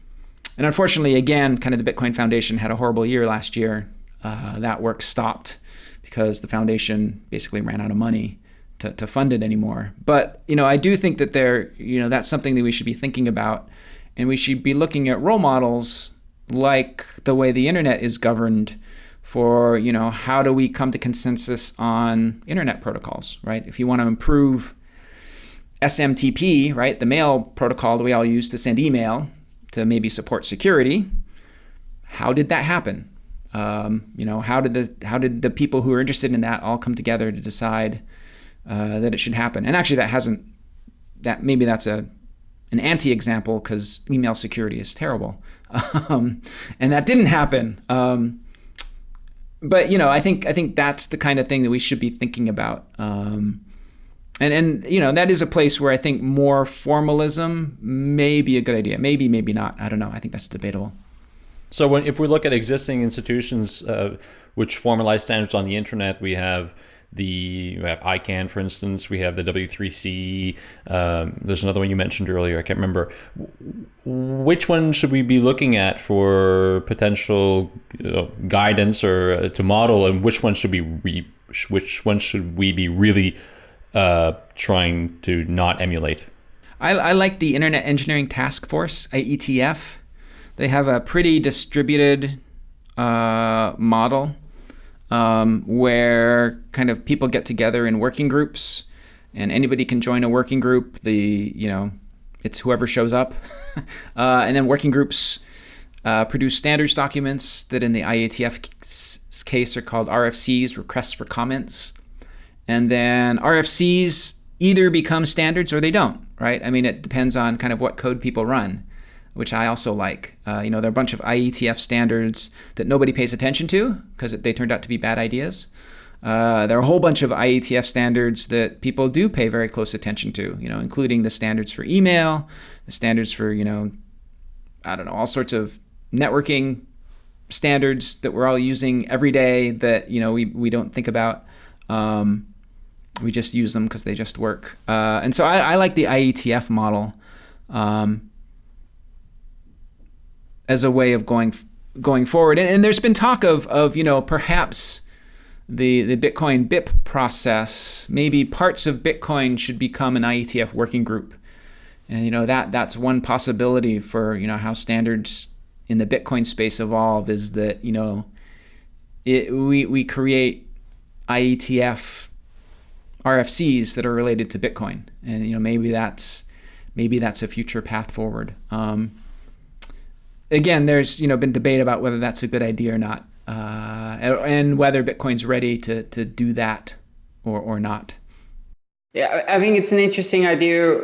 and unfortunately, again, kind of the Bitcoin Foundation had a horrible year last year. Uh, that work stopped because the foundation basically ran out of money to, to fund it anymore. But you know, I do think that there, you know, that's something that we should be thinking about, and we should be looking at role models like the way the internet is governed for you know how do we come to consensus on internet protocols right if you want to improve smtp right the mail protocol that we all use to send email to maybe support security. How did that happen? Um, you know, how did the how did the people who are interested in that all come together to decide uh, that it should happen? And actually, that hasn't. That maybe that's a an anti-example because email security is terrible, um, and that didn't happen. Um, but you know, I think I think that's the kind of thing that we should be thinking about. Um, and and you know that is a place where I think more formalism may be a good idea. Maybe, maybe not. I don't know. I think that's debatable. So when if we look at existing institutions uh, which formalize standards on the internet, we have the we have ICANN, for instance. We have the W3C. Um, there's another one you mentioned earlier. I can't remember. Which one should we be looking at for potential you know, guidance or uh, to model, and which one should be which one should we be really uh, trying to not emulate. I, I like the Internet Engineering Task Force, IETF. They have a pretty distributed uh, model um, where kind of people get together in working groups and anybody can join a working group. The, you know, it's whoever shows up. uh, and then working groups uh, produce standards documents that in the IETF case are called RFCs, requests for comments. And then RFCs either become standards or they don't, right? I mean, it depends on kind of what code people run, which I also like. Uh, you know, there are a bunch of IETF standards that nobody pays attention to because they turned out to be bad ideas. Uh, there are a whole bunch of IETF standards that people do pay very close attention to, you know, including the standards for email, the standards for, you know, I don't know, all sorts of networking standards that we're all using every day that, you know, we, we don't think about. Um, we just use them because they just work. Uh, and so I, I, like the IETF model um, as a way of going going forward. And, and, there's been talk of of you know perhaps the the Bitcoin BIP process, maybe parts of Bitcoin should become an IETF working group. And you know that that's one possibility for you know how standards in the Bitcoin space evolve is that you know it, we we create IETF RFCs that are related to Bitcoin, and you know maybe that's maybe that's a future path forward. Um, again, there's you know been debate about whether that's a good idea or not, uh, and whether Bitcoin's ready to to do that or or not. Yeah, I think it's an interesting idea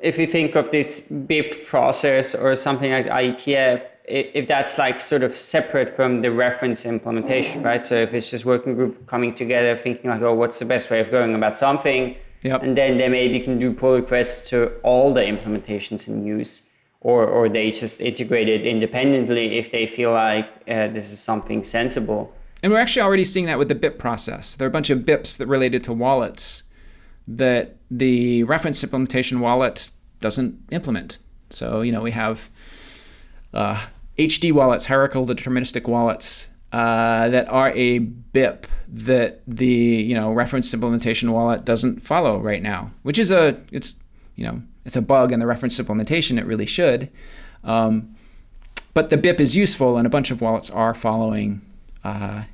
if you think of this BIP process or something like IETF if that's like sort of separate from the reference implementation, right? So if it's just working group coming together, thinking like, oh, what's the best way of going about something? Yep. And then they maybe can do pull requests to all the implementations in use. or, or they just integrate it independently if they feel like uh, this is something sensible. And we're actually already seeing that with the BIP process. There are a bunch of BIPs that related to wallets that the reference implementation wallet doesn't implement. So, you know, we have uh, HD wallets, hierarchical deterministic wallets, uh, that are a BIP that the you know reference implementation wallet doesn't follow right now, which is a it's you know it's a bug in the reference implementation. It really should, um, but the BIP is useful, and a bunch of wallets are following uh,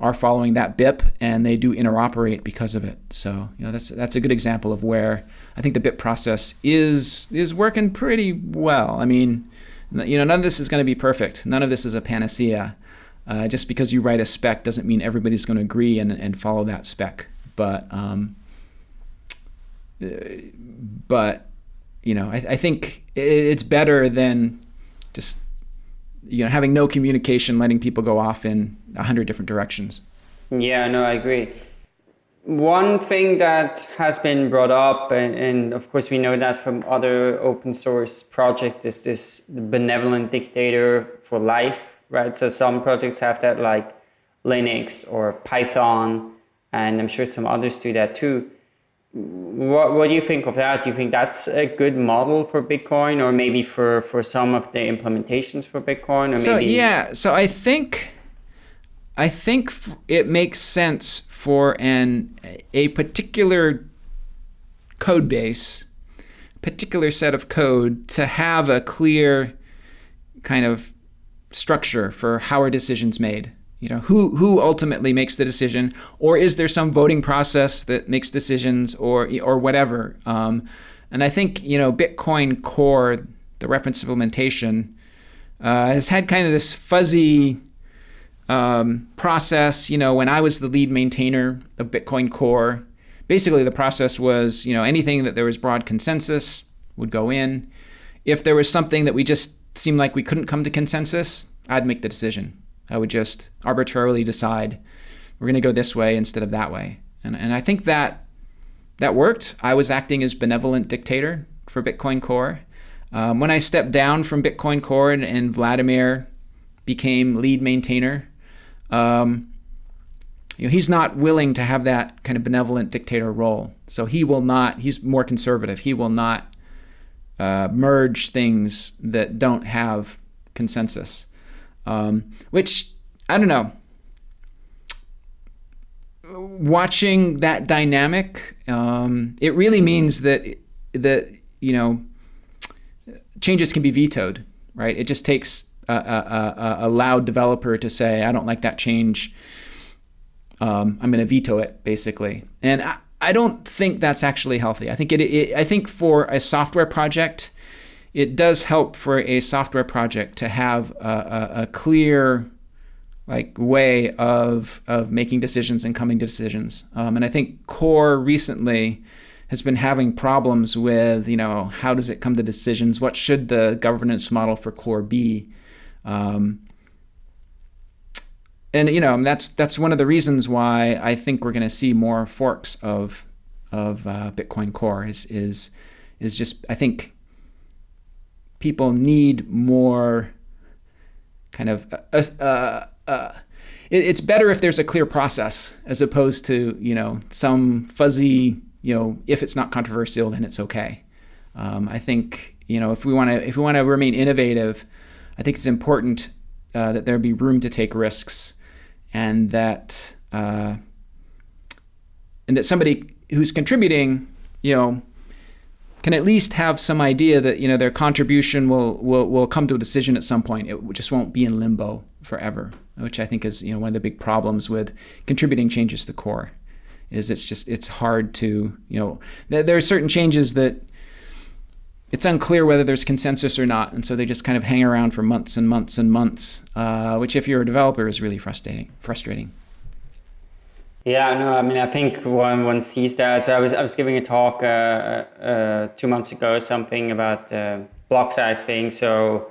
are following that BIP, and they do interoperate because of it. So you know that's that's a good example of where I think the BIP process is is working pretty well. I mean, you know, none of this is going to be perfect. None of this is a panacea. Uh, just because you write a spec doesn't mean everybody's going to agree and, and follow that spec. But um, uh, but you know, I, I think it's better than just you know having no communication, letting people go off in a hundred different directions. Yeah, no, I agree. One thing that has been brought up, and, and, of course we know that from other open source projects, is this benevolent dictator for life, right? So some projects have that like Linux or Python, and I'm sure some others do that too. What, what do you think of that? Do you think that's a good model for Bitcoin or maybe for, for some of the implementations for Bitcoin? Or so maybe... yeah, so I think I think it makes sense for an a particular code base, particular set of code to have a clear kind of structure for how are decisions made. You know, who who ultimately makes the decision, or is there some voting process that makes decisions, or or whatever? Um, and I think you know, Bitcoin Core, the reference implementation, uh, has had kind of this fuzzy um, process, you know, when I was the lead maintainer of Bitcoin Core, basically the process was, you know, anything that there was broad consensus would go in. If there was something that we just seemed like we couldn't come to consensus, I'd make the decision. I would just arbitrarily decide we're going to go this way instead of that way. And, and I think that that worked. I was acting as benevolent dictator for Bitcoin Core. Um, when I stepped down from Bitcoin Core and, and Wladimir became lead maintainer, um, you know, he's not willing to have that kind of benevolent dictator role. So he will not, he's more conservative. He will not uh, merge things that don't have consensus. Um, which, I don't know. Watching that dynamic, um, it really means that, that, you know, changes can be vetoed, right? It just takes a, a, a, loud developer to say, I don't like that change. Um, I'm going to veto it, basically. And I, I, don't think that's actually healthy. I think it, it, I think for a software project, it does help for a software project to have a, a, a clear like way of of making decisions and coming to decisions. Um, and I think Core recently has been having problems with you know how does it come to decisions? What should the governance model for Core be? Um, and you know that's that's one of the reasons why I think we're going to see more forks of of uh, Bitcoin Core is is is just I think people need more kind of uh, uh, uh it, it's better if there's a clear process as opposed to you know some fuzzy you know if it's not controversial then it's okay. Um, I think you know if we want to if we want to remain innovative I think it's important uh, that there be room to take risks, and that uh, and that somebody who's contributing, you know, can at least have some idea that you know their contribution will will will come to a decision at some point. It just won't be in limbo forever, which I think is you know one of the big problems with contributing changes to core, is it's just it's hard to you know there are certain changes that it's unclear whether there's consensus or not, and so they just kind of hang around for months and months and months, uh, which, if you're a developer, is really frustrating. Frustrating. Yeah, no, I mean, I think one one sees that. So I was I was giving a talk uh, uh, two months ago, something about uh, block size thing. So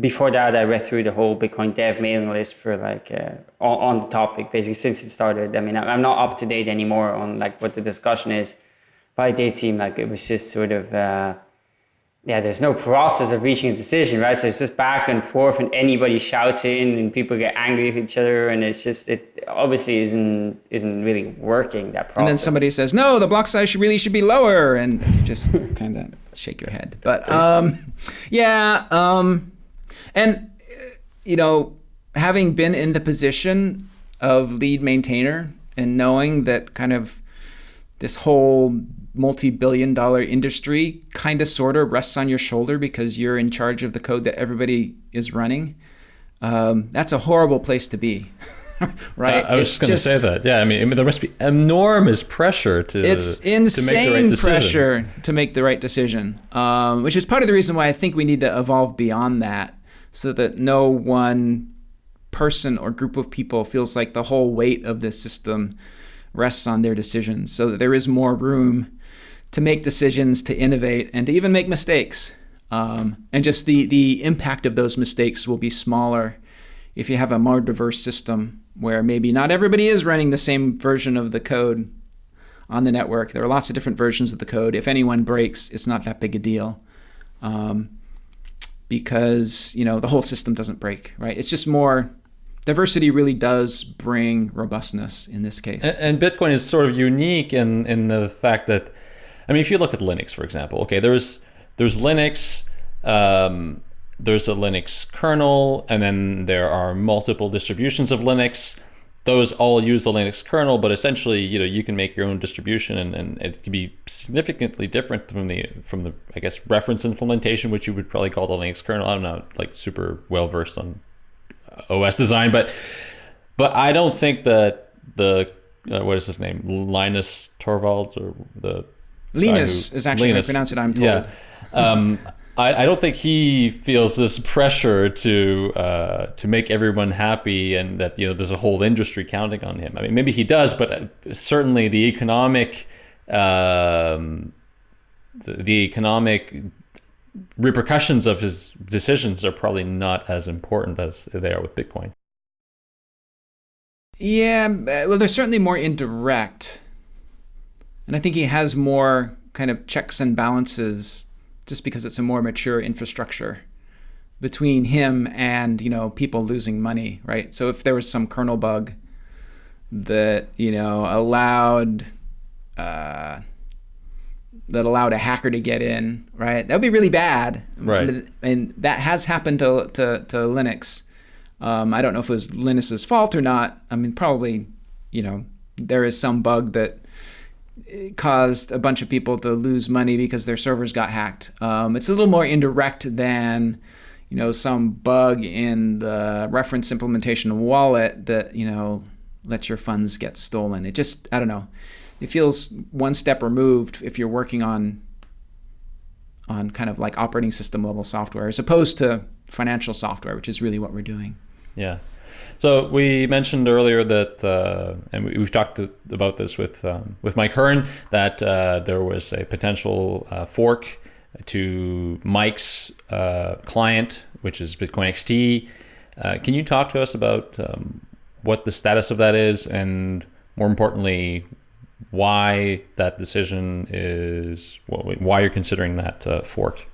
before that, I read through the whole Bitcoin Dev mailing list for like uh, on, on the topic, basically since it started. I mean, I'm not up to date anymore on like what the discussion is, but it did seem like it was just sort of uh, yeah, there's no process of reaching a decision, right? So it's just back and forth, and anybody shouts in, and people get angry with each other, and it's just it obviously isn't isn't really working that process. And then somebody says, "No, the block size should really should be lower," and you just kind of shake your head. But um, yeah, um, and you know, having been in the position of lead maintainer and knowing that kind of this whole multi-billion dollar industry kind of sort of rests on your shoulder because you're in charge of the code that everybody is running. Um, that's a horrible place to be right? Uh, i was just going to say that. Yeah I mean, I mean, there must be enormous pressure to it's insane to right pressure to make the right decision um, which is part of the reason why i think we need to evolve beyond that so that no one person or group of people feels like the whole weight of this system rests on their decisions so that there is more room to make decisions, to innovate, and to even make mistakes. Um, and just the, the impact of those mistakes will be smaller if you have a more diverse system where maybe not everybody is running the same version of the code on the network. There are lots of different versions of the code. If anyone breaks, it's not that big a deal. Um, because you know the whole system doesn't break, right? It's just more diversity really does bring robustness in this case. And, and Bitcoin is sort of unique in in the fact that I mean, if you look at Linux, for example, okay, there's there's Linux, um, there's a Linux kernel, and then there are multiple distributions of Linux. Those all use the Linux kernel, but essentially, you know, you can make your own distribution, and, and it can be significantly different from the from the I guess reference implementation, which you would probably call the Linux kernel. I'm not like super well versed on OS design, but but I don't think that the uh, what is his name Linus Torvalds or the Linus who, is actually Linus, how I pronounce it. I'm told. Yeah. Um, I, I, don't think he feels this pressure to uh, to make everyone happy, and that you know there's a whole industry counting on him. I mean, maybe he does, but uh, certainly the economic um, the, the economic repercussions of his decisions are probably not as important as they are with Bitcoin. Yeah, well, they're certainly more indirect. And I think he has more kind of checks and balances just because it's a more mature infrastructure between him and, you know, people losing money, right? So if there was some kernel bug that, you know, allowed uh, that allowed a hacker to get in, right? That would be really bad. Right. And that has happened to, to, to Linux. Um, I don't know if it was Linus's fault or not. I mean, probably, you know, there is some bug that caused a bunch of people to lose money because their servers got hacked. Um, it's a little more indirect than you know some bug in the reference implementation wallet that you know lets your funds get stolen. It just I don't know. It feels one step removed if you're working on on kind of like operating system level software as opposed to financial software, which is really what we're doing. Yeah. So we mentioned earlier that, uh, and we, have talked about this with um, with Mike Hearn, that uh, there was a potential uh, fork to Mike's uh, client, which is Bitcoin XT. Uh, can you talk to us about um, what the status of that is, and more importantly, why that decision is, why you're considering that uh, fork?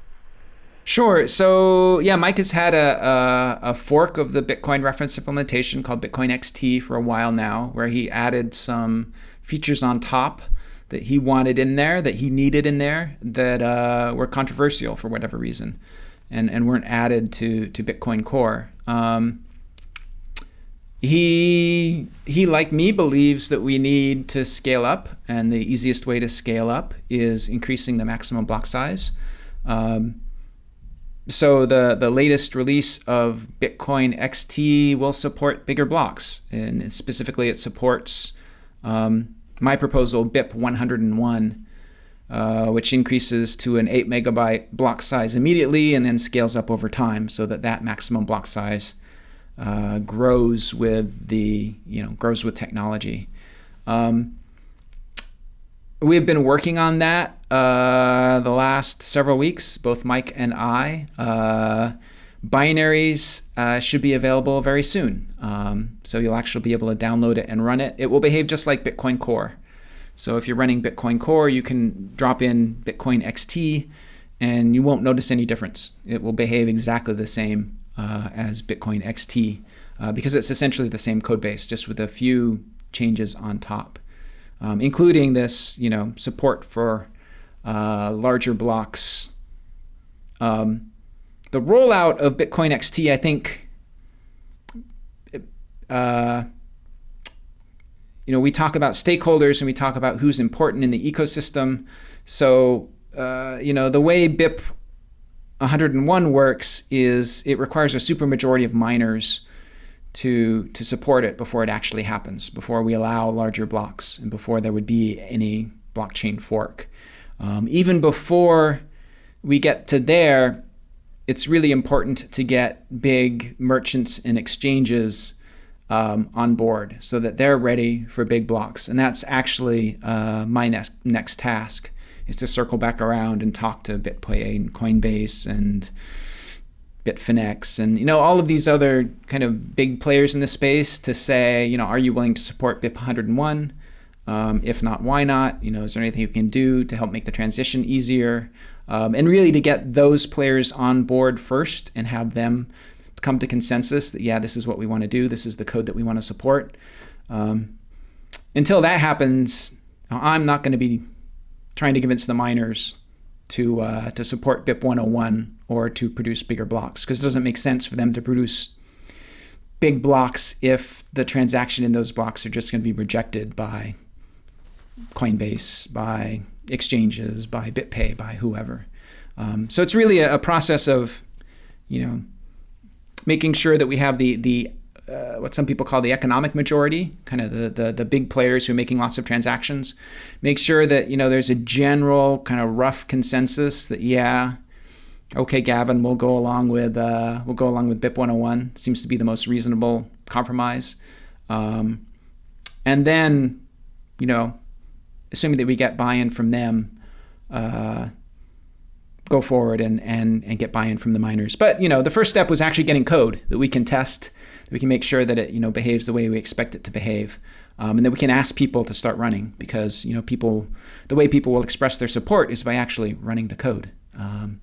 Sure. So yeah, Mike has had a, a, a, fork of the Bitcoin reference implementation called Bitcoin XT for a while now, where he added some features on top that he wanted in there, that he needed in there, that uh, were controversial for whatever reason, and, and weren't added to, to Bitcoin Core. Um, he, he, like me, believes that we need to scale up, and the easiest way to scale up is increasing the maximum block size. Um, so the, the latest release of Bitcoin XT will support bigger blocks. And specifically, it supports um, my proposal, BIP 101, uh, which increases to an 8 megabyte block size immediately and then scales up over time so that that maximum block size uh, grows with the, you know, grows with technology. Um, we've been working on that uh, the last several weeks, both Mike and I. Uh, binaries uh, should be available very soon. Um, so you'll actually be able to download it and run it. It will behave just like Bitcoin Core. So if you're running Bitcoin Core, you can drop in Bitcoin XT and you won't notice any difference. It will behave exactly the same uh, as Bitcoin XT uh, because it's essentially the same code base, just with a few changes on top, um, including this, you know, support for uh, larger blocks. Um, the rollout of Bitcoin XT, I think, uh, you know, we talk about stakeholders and we talk about who's important in the ecosystem. So, uh, you know, the way BIP 101 works is it requires a supermajority of miners to to support it before it actually happens, before we allow larger blocks, and before there would be any blockchain fork. Um, even before we get to there, it's really important to get big merchants and exchanges um, on board so that they're ready for big blocks. And that's actually uh, my next next task is to circle back around and talk to BitPay and Coinbase and Bitfinex and you know all of these other kind of big players in the space to say you know are you willing to support BIP 101 um, if not why not? You know is there anything you can do to help make the transition easier? Um, and really to get those players on board first and have them come to consensus that yeah this is what we want to do this is the code that we want to support. Um, until that happens I'm not going to be trying to convince the miners to uh, to support BIP 101 or to produce bigger blocks because it doesn't make sense for them to produce big blocks if the transaction in those blocks are just going to be rejected by Coinbase, by exchanges, by BitPay, by whoever. Um, so it's really a, a, process of, you know, making sure that we have the the uh, what some people call the economic majority, kind of the, the, the big players who are making lots of transactions. Make sure that you know there's a general kind of rough consensus that yeah, okay, Gavin, we'll go along with uh, we'll go along with BIP 101. Seems to be the most reasonable compromise. Um, and then, you know, assuming that we get buy-in from them, uh, go forward and, and, and get buy-in from the miners. But, you know, the first step was actually getting code that we can test, that we can make sure that it, you know, behaves the way we expect it to behave. Um, and that we can ask people to start running because, you know, people, the way people will express their support is by actually running the code. Um,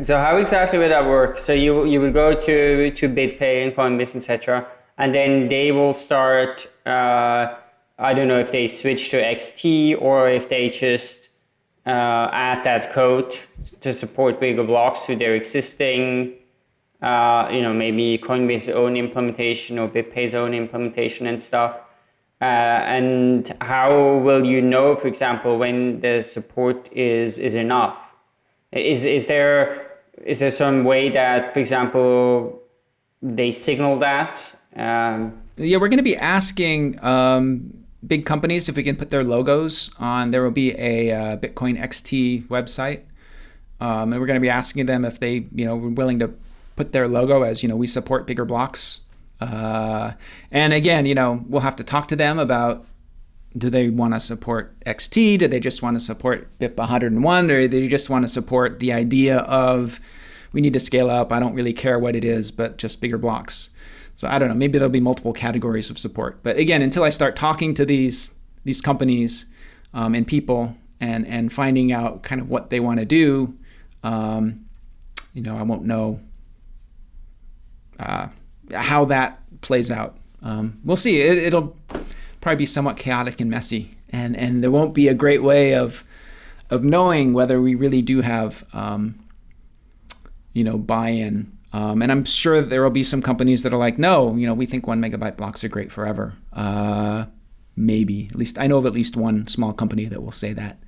so how exactly will that work? So you, you will go to, to BitPay and Coinbase, etc. And then they will start, uh, I don't know if they switch to XT or if they just uh, add that code to support bigger blocks to their existing, uh, you know, maybe Coinbase's own implementation or BitPay's own implementation and stuff. Uh, and how will you know, for example, when the support is is enough? Is is there is there some way that, for example, they signal that? Um, yeah, we're going to be asking um, big companies, if we can put their logos on, there will be a uh, Bitcoin XT website. Um, and we're going to be asking them if they, you know, were willing to put their logo as, you know, we support bigger blocks. Uh, and again, you know, we'll have to talk to them about do they want to support XT? Do they just want to support BIP 101? Or do they just want to support the idea of we need to scale up? I don't really care what it is, but just bigger blocks. So I don't know, maybe there'll be multiple categories of support. But again, until I start talking to these these companies um, and people and and finding out kind of what they want to do, um, you know, I won't know uh, how that plays out. Um, we'll see. It, will probably be somewhat chaotic and messy, and and there won't be a great way of of knowing whether we really do have um, you know buy-in um, and I'm sure there will be some companies that are like, no, you know, we think one megabyte blocks are great forever. Uh, maybe. At least I know of at least one small company that will say that.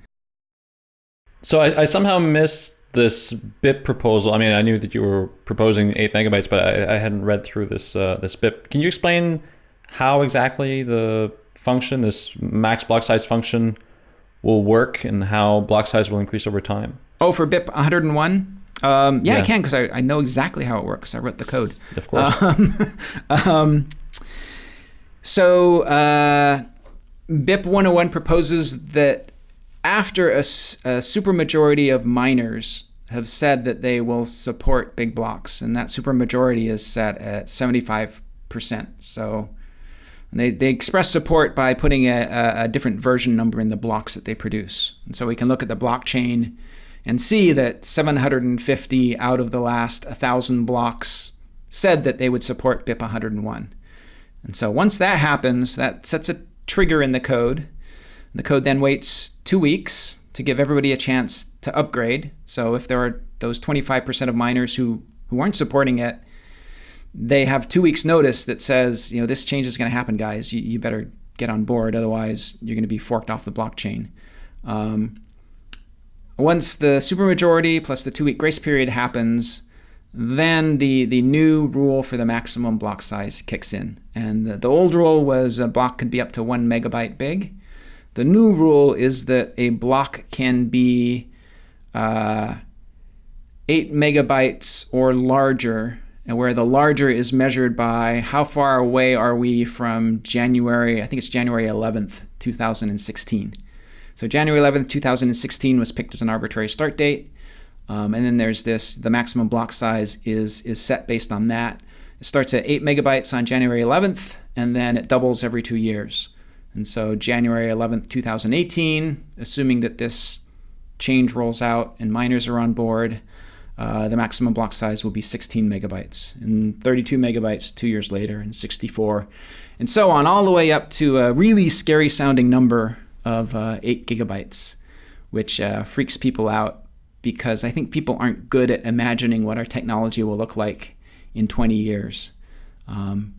So I, I somehow missed this BIP proposal. I mean, I knew that you were proposing eight megabytes, but I, I hadn't read through this uh, this BIP. Can you explain how exactly the function, this max block size function, will work and how block size will increase over time? Oh, for BIP 101? Um, yeah, yeah, I can because I, I know exactly how it works. I wrote the code. Of course. Um, um, so uh, BIP 101 proposes that after a, a supermajority of miners have said that they will support big blocks, and that supermajority is set at 75%. So they, they express support by putting a, a, different version number in the blocks that they produce. And so we can look at the blockchain and see that 750 out of the last 1,000 blocks said that they would support BIP 101. And so once that happens, that sets a trigger in the code. The code then waits two weeks to give everybody a chance to upgrade. So if there are those 25% of miners who, who aren't supporting it, they have two weeks notice that says, you know, this change is going to happen, guys. You, you better get on board. Otherwise, you're going to be forked off the blockchain. Um, once the supermajority plus the two week grace period happens, then the, the new rule for the maximum block size kicks in. And the, the old rule was a block could be up to one megabyte big. The new rule is that a block can be uh, 8 megabytes or larger, and where the larger is measured by how far away are we from January, I think it's January 11th, 2016. So January 11th, 2016 was picked as an arbitrary start date. Um, and then there's this, the maximum block size is, is set based on that. It starts at 8 megabytes on January 11th, and then it doubles every two years. And so January 11th, 2018, assuming that this change rolls out and miners are on board, uh, the maximum block size will be 16 megabytes, and 32 megabytes two years later, and 64, and so on, all the way up to a really scary sounding number of uh, 8 gigabytes, which uh, freaks people out because I think people aren't good at imagining what our technology will look like in 20 years. Um,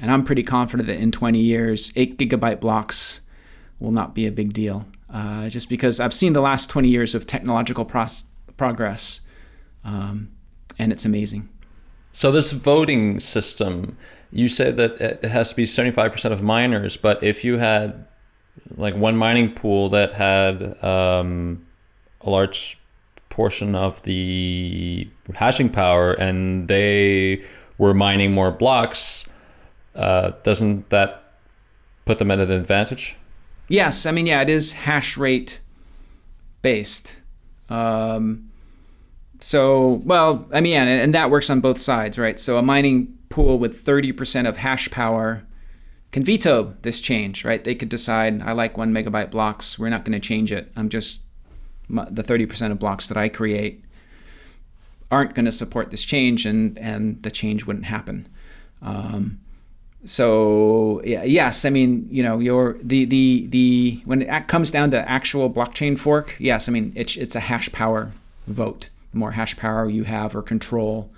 and I'm pretty confident that in 20 years, 8 gigabyte blocks will not be a big deal. Uh, just because I've seen the last 20 years of technological progress, um, and it's amazing. So this voting system, you said that it has to be 75% of miners, but if you had like one mining pool that had um, a large portion of the hashing power and they were mining more blocks, uh, doesn't that put them at an advantage? Yes, I mean, yeah, it is hash rate based. Um, so, well, I mean, and, and that works on both sides, right? So a mining pool with 30% of hash power can veto this change, right? They could decide, I like one megabyte blocks. We're not going to change it. I'm just, the 30% of blocks that I create aren't going to support this change and, and the change wouldn't happen. Um, so yeah, yes, I mean, you know, your the the the when it comes down to actual blockchain fork, yes, I mean, it's it's a hash power vote. The more hash power you have or control,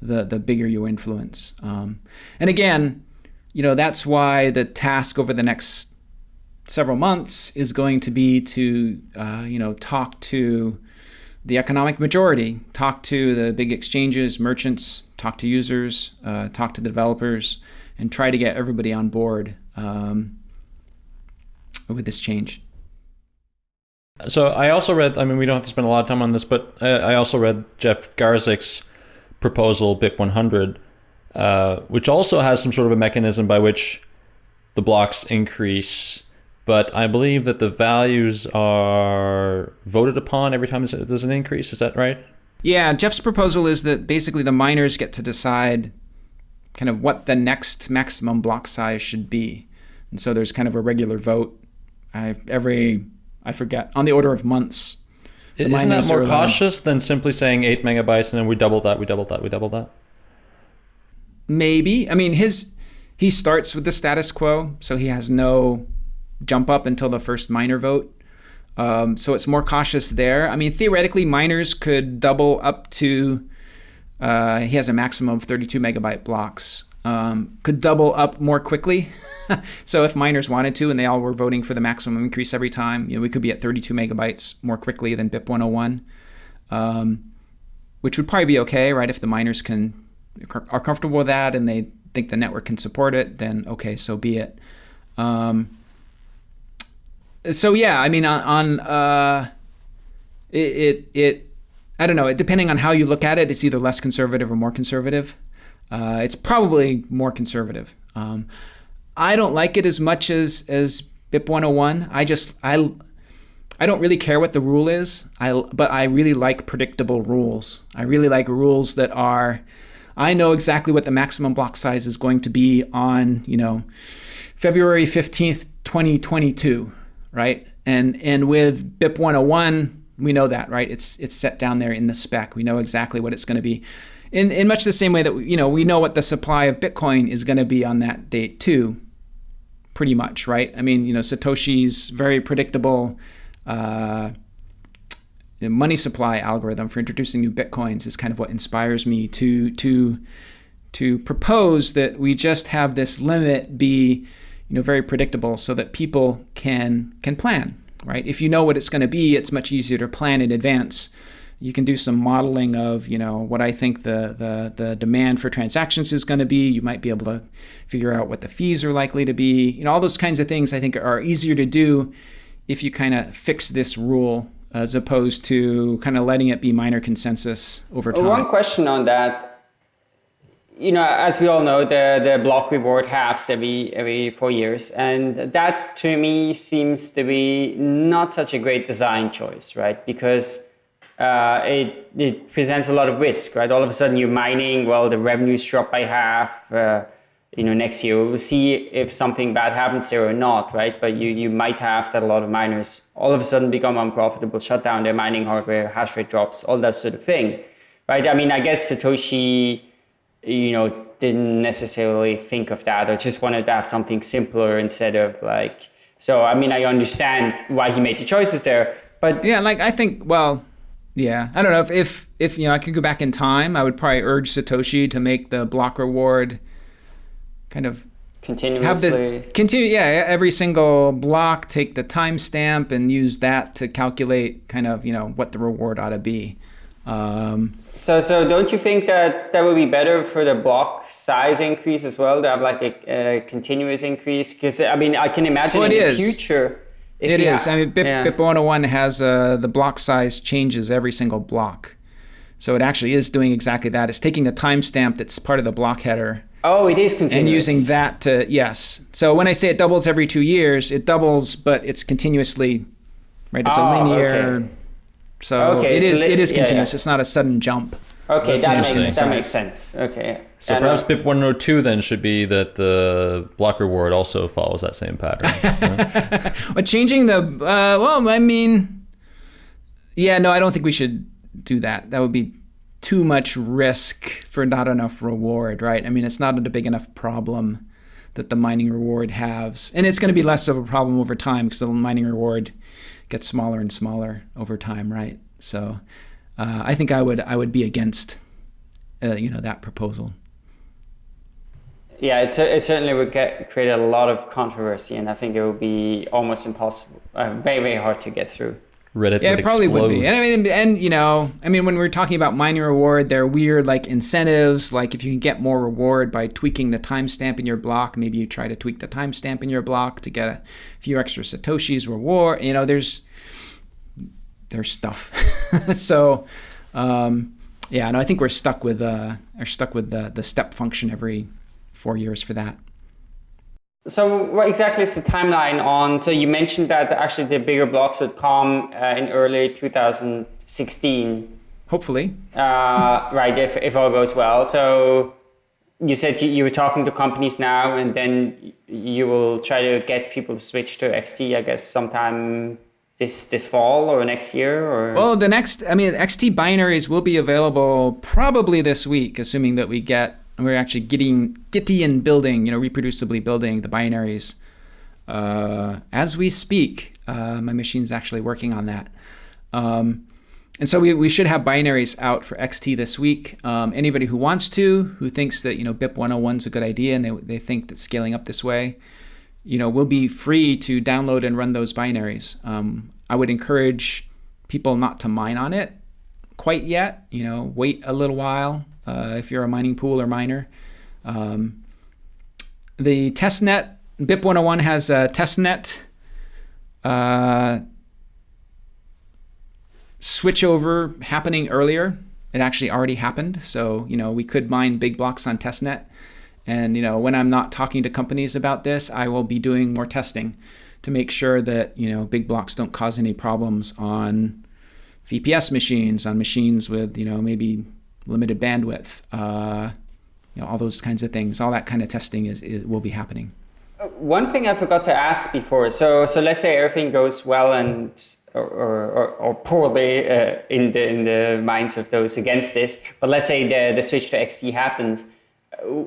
the the bigger your influence. Um, and again, you know, that's why the task over the next several months is going to be to uh, you know talk to the economic majority, talk to the big exchanges, merchants, talk to users, uh, talk to the developers and try to get everybody on board um, with this change. So I also read, I mean, we don't have to spend a lot of time on this, but I, also read Jeff Garzik's proposal, BIP 100, uh, which also has some sort of a mechanism by which the blocks increase. But I believe that the values are voted upon every time there's an increase. Is that right? Yeah, Jeff's proposal is that basically the miners get to decide kind of what the next maximum block size should be. And so there's kind of a regular vote I, every, I forget, on the order of months. Isn't that more cautious than simply saying 8 megabytes and then we double that, we double that, we double that? Maybe. I mean, his he starts with the status quo, so he has no jump up until the first miner vote. Um, so it's more cautious there. I mean, theoretically, miners could double up to uh, he has a maximum of 32 megabyte blocks. Um, could double up more quickly. so if miners wanted to and they all were voting for the maximum increase every time, you know, we could be at 32 megabytes more quickly than BIP 101, um, which would probably be okay, right? If the miners can are comfortable with that and they think the network can support it, then okay, so be it. Um, so yeah, I mean, on, on uh, it, it, it I don't know. Depending on how you look at it, it's either less conservative or more conservative. Uh, it's probably more conservative. Um, I don't like it as much as as BIP 101. I just I I don't really care what the rule is. I but I really like predictable rules. I really like rules that are I know exactly what the maximum block size is going to be on, you know, February 15th, 2022, right? And and with BIP 101 we know that, right? It's it's set down there in the spec. We know exactly what it's going to be. In, in much the same way that you know we know what the supply of Bitcoin is going to be on that date too, pretty much, right? I mean, you know, Satoshi's very predictable uh, money supply algorithm for introducing new bitcoins is kind of what inspires me to to to propose that we just have this limit be you know very predictable so that people can can plan right if you know what it's going to be it's much easier to plan in advance you can do some modeling of you know what I think the the, the demand for transactions is going to be. You might be able to figure out what the fees are likely to be. You know all those kinds of things I think are easier to do if you kind of fix this rule as opposed to kind of letting it be miner consensus over time. One question on that. You know, as we all know, the, the block reward halves every every four years, and that to me seems to be not such a great design choice, right? Because uh, it it presents a lot of risk, right? All of a sudden, you're mining, well, the revenues drop by half. Uh, you know, next year we'll see if something bad happens there or not, right? But you, you might have that a lot of miners all of a sudden become unprofitable, shut down their mining hardware, hash rate drops, all that sort of thing, right? I mean, I guess Satoshi, you know, didn't necessarily think of that or just wanted to have something simpler instead of like, so, I mean, I understand why he made the choices there, but. Yeah, like I think, well, yeah, I don't know if, if, if, you know, I could go back in time, I would probably urge Satoshi to make the block reward kind of continuously have the continue yeah every single block take the timestamp and use that to calculate kind of you know what the reward ought to be. Um, so so don't you think that that would be better for the block size increase as well to have like a, a continuous increase? Because i mean i can imagine well, in the is. future it is. I mean, BIP, yeah. BIP 101 has uh, the block size changes every single block. So it actually is doing exactly that. It's taking the timestamp that's part of the block header Oh, it is continuous. And using that to, yes. So when I say it doubles every two years, it doubles, but it's continuously, right? It's oh, a linear. Okay. So okay, it is, it is continuous. Yeah. It's not a sudden jump. Okay, that makes, that makes sense. Okay. So and perhaps BIP 102 then should be that the block reward also follows that same pattern. but changing the, uh, well, I mean, yeah, no, I don't think we should do that. That would be too much risk for not enough reward, right? I mean, it's not a big enough problem that the mining reward has. And it's going to be less of a problem over time because the mining reward gets smaller and smaller over time, right? So uh, I think I would I would be against uh, you know that proposal. Yeah, it, it certainly would get, create a lot of controversy, and I think it would be almost impossible, uh, very very hard to get through. Reddit yeah, would it probably explode. would be. And I mean, and you know, I mean, when we're talking about mining reward, there are weird like incentives. Like if you can get more reward by tweaking the timestamp in your block, maybe you try to tweak the timestamp in your block to get a few extra satoshis reward. You know, there's there's stuff. so, um, yeah, no, I think we're stuck with uh, are stuck with the the step function every four years for that. So what exactly is the timeline on, so you mentioned that actually the bigger blocks would come uh, in early 2016. Hopefully. Uh, right, if, if all goes well. So you said you, you were talking to companies now and then you will try to get people to switch to XT, I guess, sometime this this fall or next year or well the next i mean xt binaries will be available probably this week assuming that we get we're actually getting Gitian building, you know, reproducibly building the binaries uh, as we speak. Uh, my machine's actually working on that. Um, and so we, we should have binaries out for XT this week. Um, anybody who wants to, who thinks that, you know, BIP 101 is a good idea and they, they think that scaling up this way, you know, will be free to download and run those binaries. Um, I would encourage people not to mine on it quite yet, you know, wait a little while, uh, if you're a mining pool or miner. Um, the testnet, BIP 101 has a testnet uh, switchover happening earlier. It actually already happened. So, you know, we could mine big blocks on testnet. And, you know, when I'm not talking to companies about this, I will be doing more testing to make sure that, you know, big blocks don't cause any problems on VPS machines, on machines with, you know, maybe limited bandwidth, uh, you know, all those kinds of things. All that kind of testing is, is will be happening. Uh, one thing I forgot to ask before. So, so let's say everything goes well and or, or, or poorly uh, in the in the minds of those against this. But let's say the the switch to XT happens.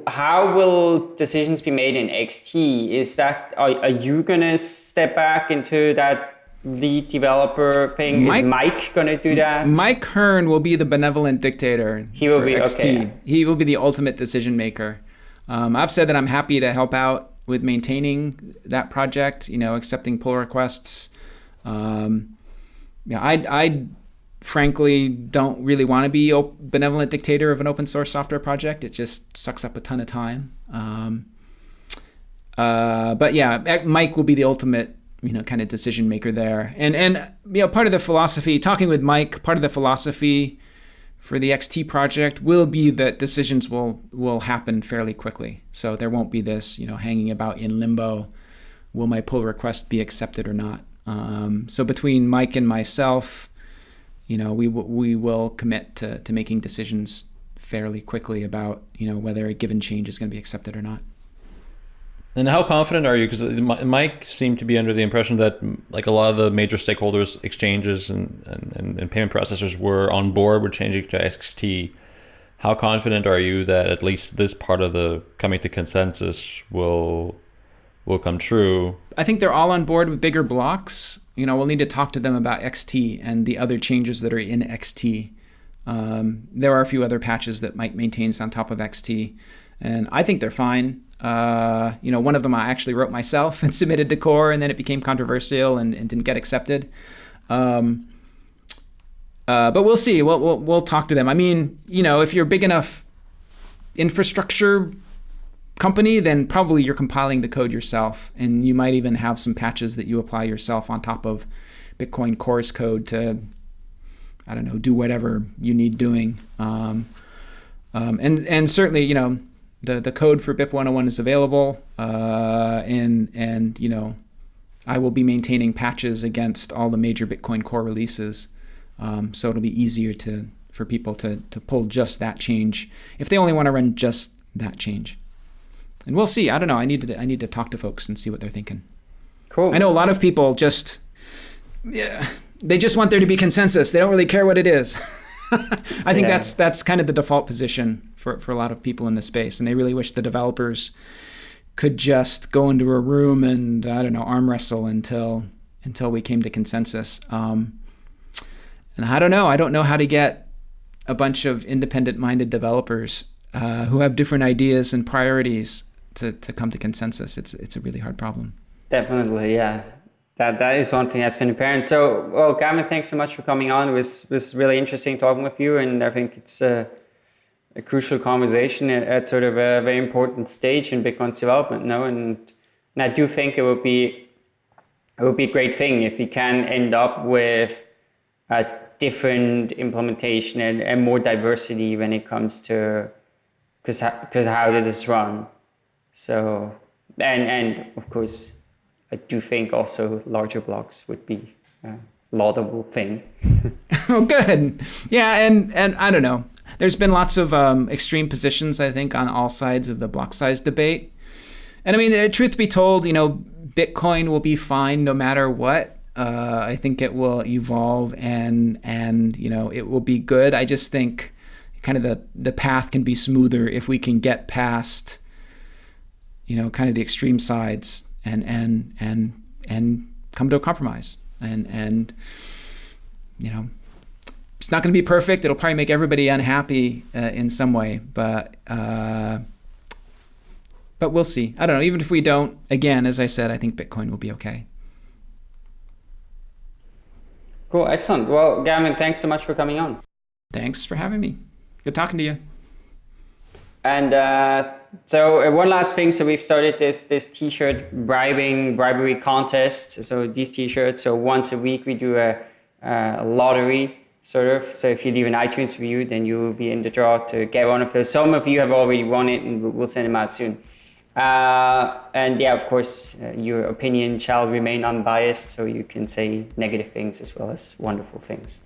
How will decisions be made in XT? Is that are, are you gonna step back into that lead developer thing? Mike, Is Mike going to do that? Mike Hearn will be the benevolent dictator. He will be XT. Okay. He will be the ultimate decision maker. Um, I've said that I'm happy to help out with maintaining that project. You know, accepting pull requests. Um, yeah, I, I frankly don't really want to be a benevolent dictator of an open source software project. It just sucks up a ton of time. Um, uh, but yeah, Mike will be the ultimate you know kind of decision maker there. And and you know part of the philosophy, talking with Mike, part of the philosophy for the XT project will be that decisions will will happen fairly quickly. So there won't be this you know hanging about in limbo. Will my pull request be accepted or not? Um, so between Mike and myself, you know, we we will commit to to making decisions fairly quickly about you know whether a given change is going to be accepted or not. And how confident are you? Because Mike seemed to be under the impression that mm, like a lot of the major stakeholders, exchanges, and, and, and payment processors were on board with changing to XT. How confident are you that at least this part of the coming to consensus will will come true? I think they're all on board with bigger blocks. You know, we'll need to talk to them about XT and the other changes that are in XT. Um, there are a few other patches that Mike maintains on top of XT, and I think they're fine. Uh, you know, one of them I actually wrote myself and submitted to core, and then it became controversial and, and didn't get accepted. Um, uh, but we'll see. We'll, we'll, we'll talk to them. I mean, you know, if you're big enough infrastructure company, then probably you're compiling the code yourself, and you might even have some patches that you apply yourself on top of Bitcoin Core's code to, I don't know, do whatever you need doing. Um, um, and and certainly, you know, the the code for BIP 101 is available, uh, and and you know, I will be maintaining patches against all the major Bitcoin Core releases, um, so it'll be easier to for people to to pull just that change if they only want to run just that change. And we'll see. I don't know. I need to I need to talk to folks and see what they're thinking. Cool. I know a lot of people just yeah they just want there to be consensus. They don't really care what it is. I think yeah. that's that's kind of the default position for, for a lot of people in the space, and they really wish the developers could just go into a room and I don't know arm wrestle until until we came to consensus. Um, and I don't know. I don't know how to get a bunch of independent-minded developers uh, who have different ideas and priorities to, to come to consensus. It's it's a really hard problem. Definitely, yeah. That that is one thing that's been apparent. So, well, Gavin, thanks so much for coming on. It was was really interesting talking with you, and I think it's. Uh, a crucial conversation at, at, sort of a very important stage in Bitcoin's development. No, and, and I do think it would be it would be a great thing if we can end up with a different implementation and, and more diversity when it comes to because because how did this run. So and and of course, I do think also larger blocks would be a laudable thing. oh, good. Yeah, and and I don't know there's been lots of um, extreme positions, I think, on all sides of the block size debate. And I mean, uh, truth be told, you know, Bitcoin will be fine no matter what. Uh, I think it will evolve and and you know it will be good. I just think kind of the the path can be smoother if we can get past you know kind of the extreme sides and and and and come to a compromise and and you know it's not going to be perfect. It'll probably make everybody unhappy uh, in some way, but uh, but we'll see. I don't know. Even if we don't, again, as I said, I think Bitcoin will be okay. Cool, excellent. Well, Gavin, thanks so much for coming on. Thanks for having me. Good talking to you. And uh, so uh, one last thing. So we've started this this T-shirt bribing bribery contest. So these T-shirts. So once a week we do a, a lottery sort of. So if you leave an iTunes review, then you will be in the draw to get one of those. Some of you have already won it, and we'll send them out soon. Uh, and yeah, of course, uh, your opinion shall remain unbiased, so you can say negative things as well as wonderful things.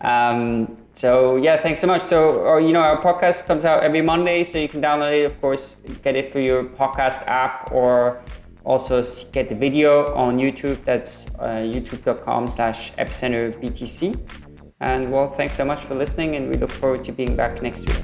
Um, so yeah, thanks so much. So, or, you know, our podcast comes out every Monday, so you can download it, of course, get it through your podcast app or also get the video on YouTube. That's uh, youtube.com slash epicenterbtc. And well, thanks so much for listening and we look forward to being back next week.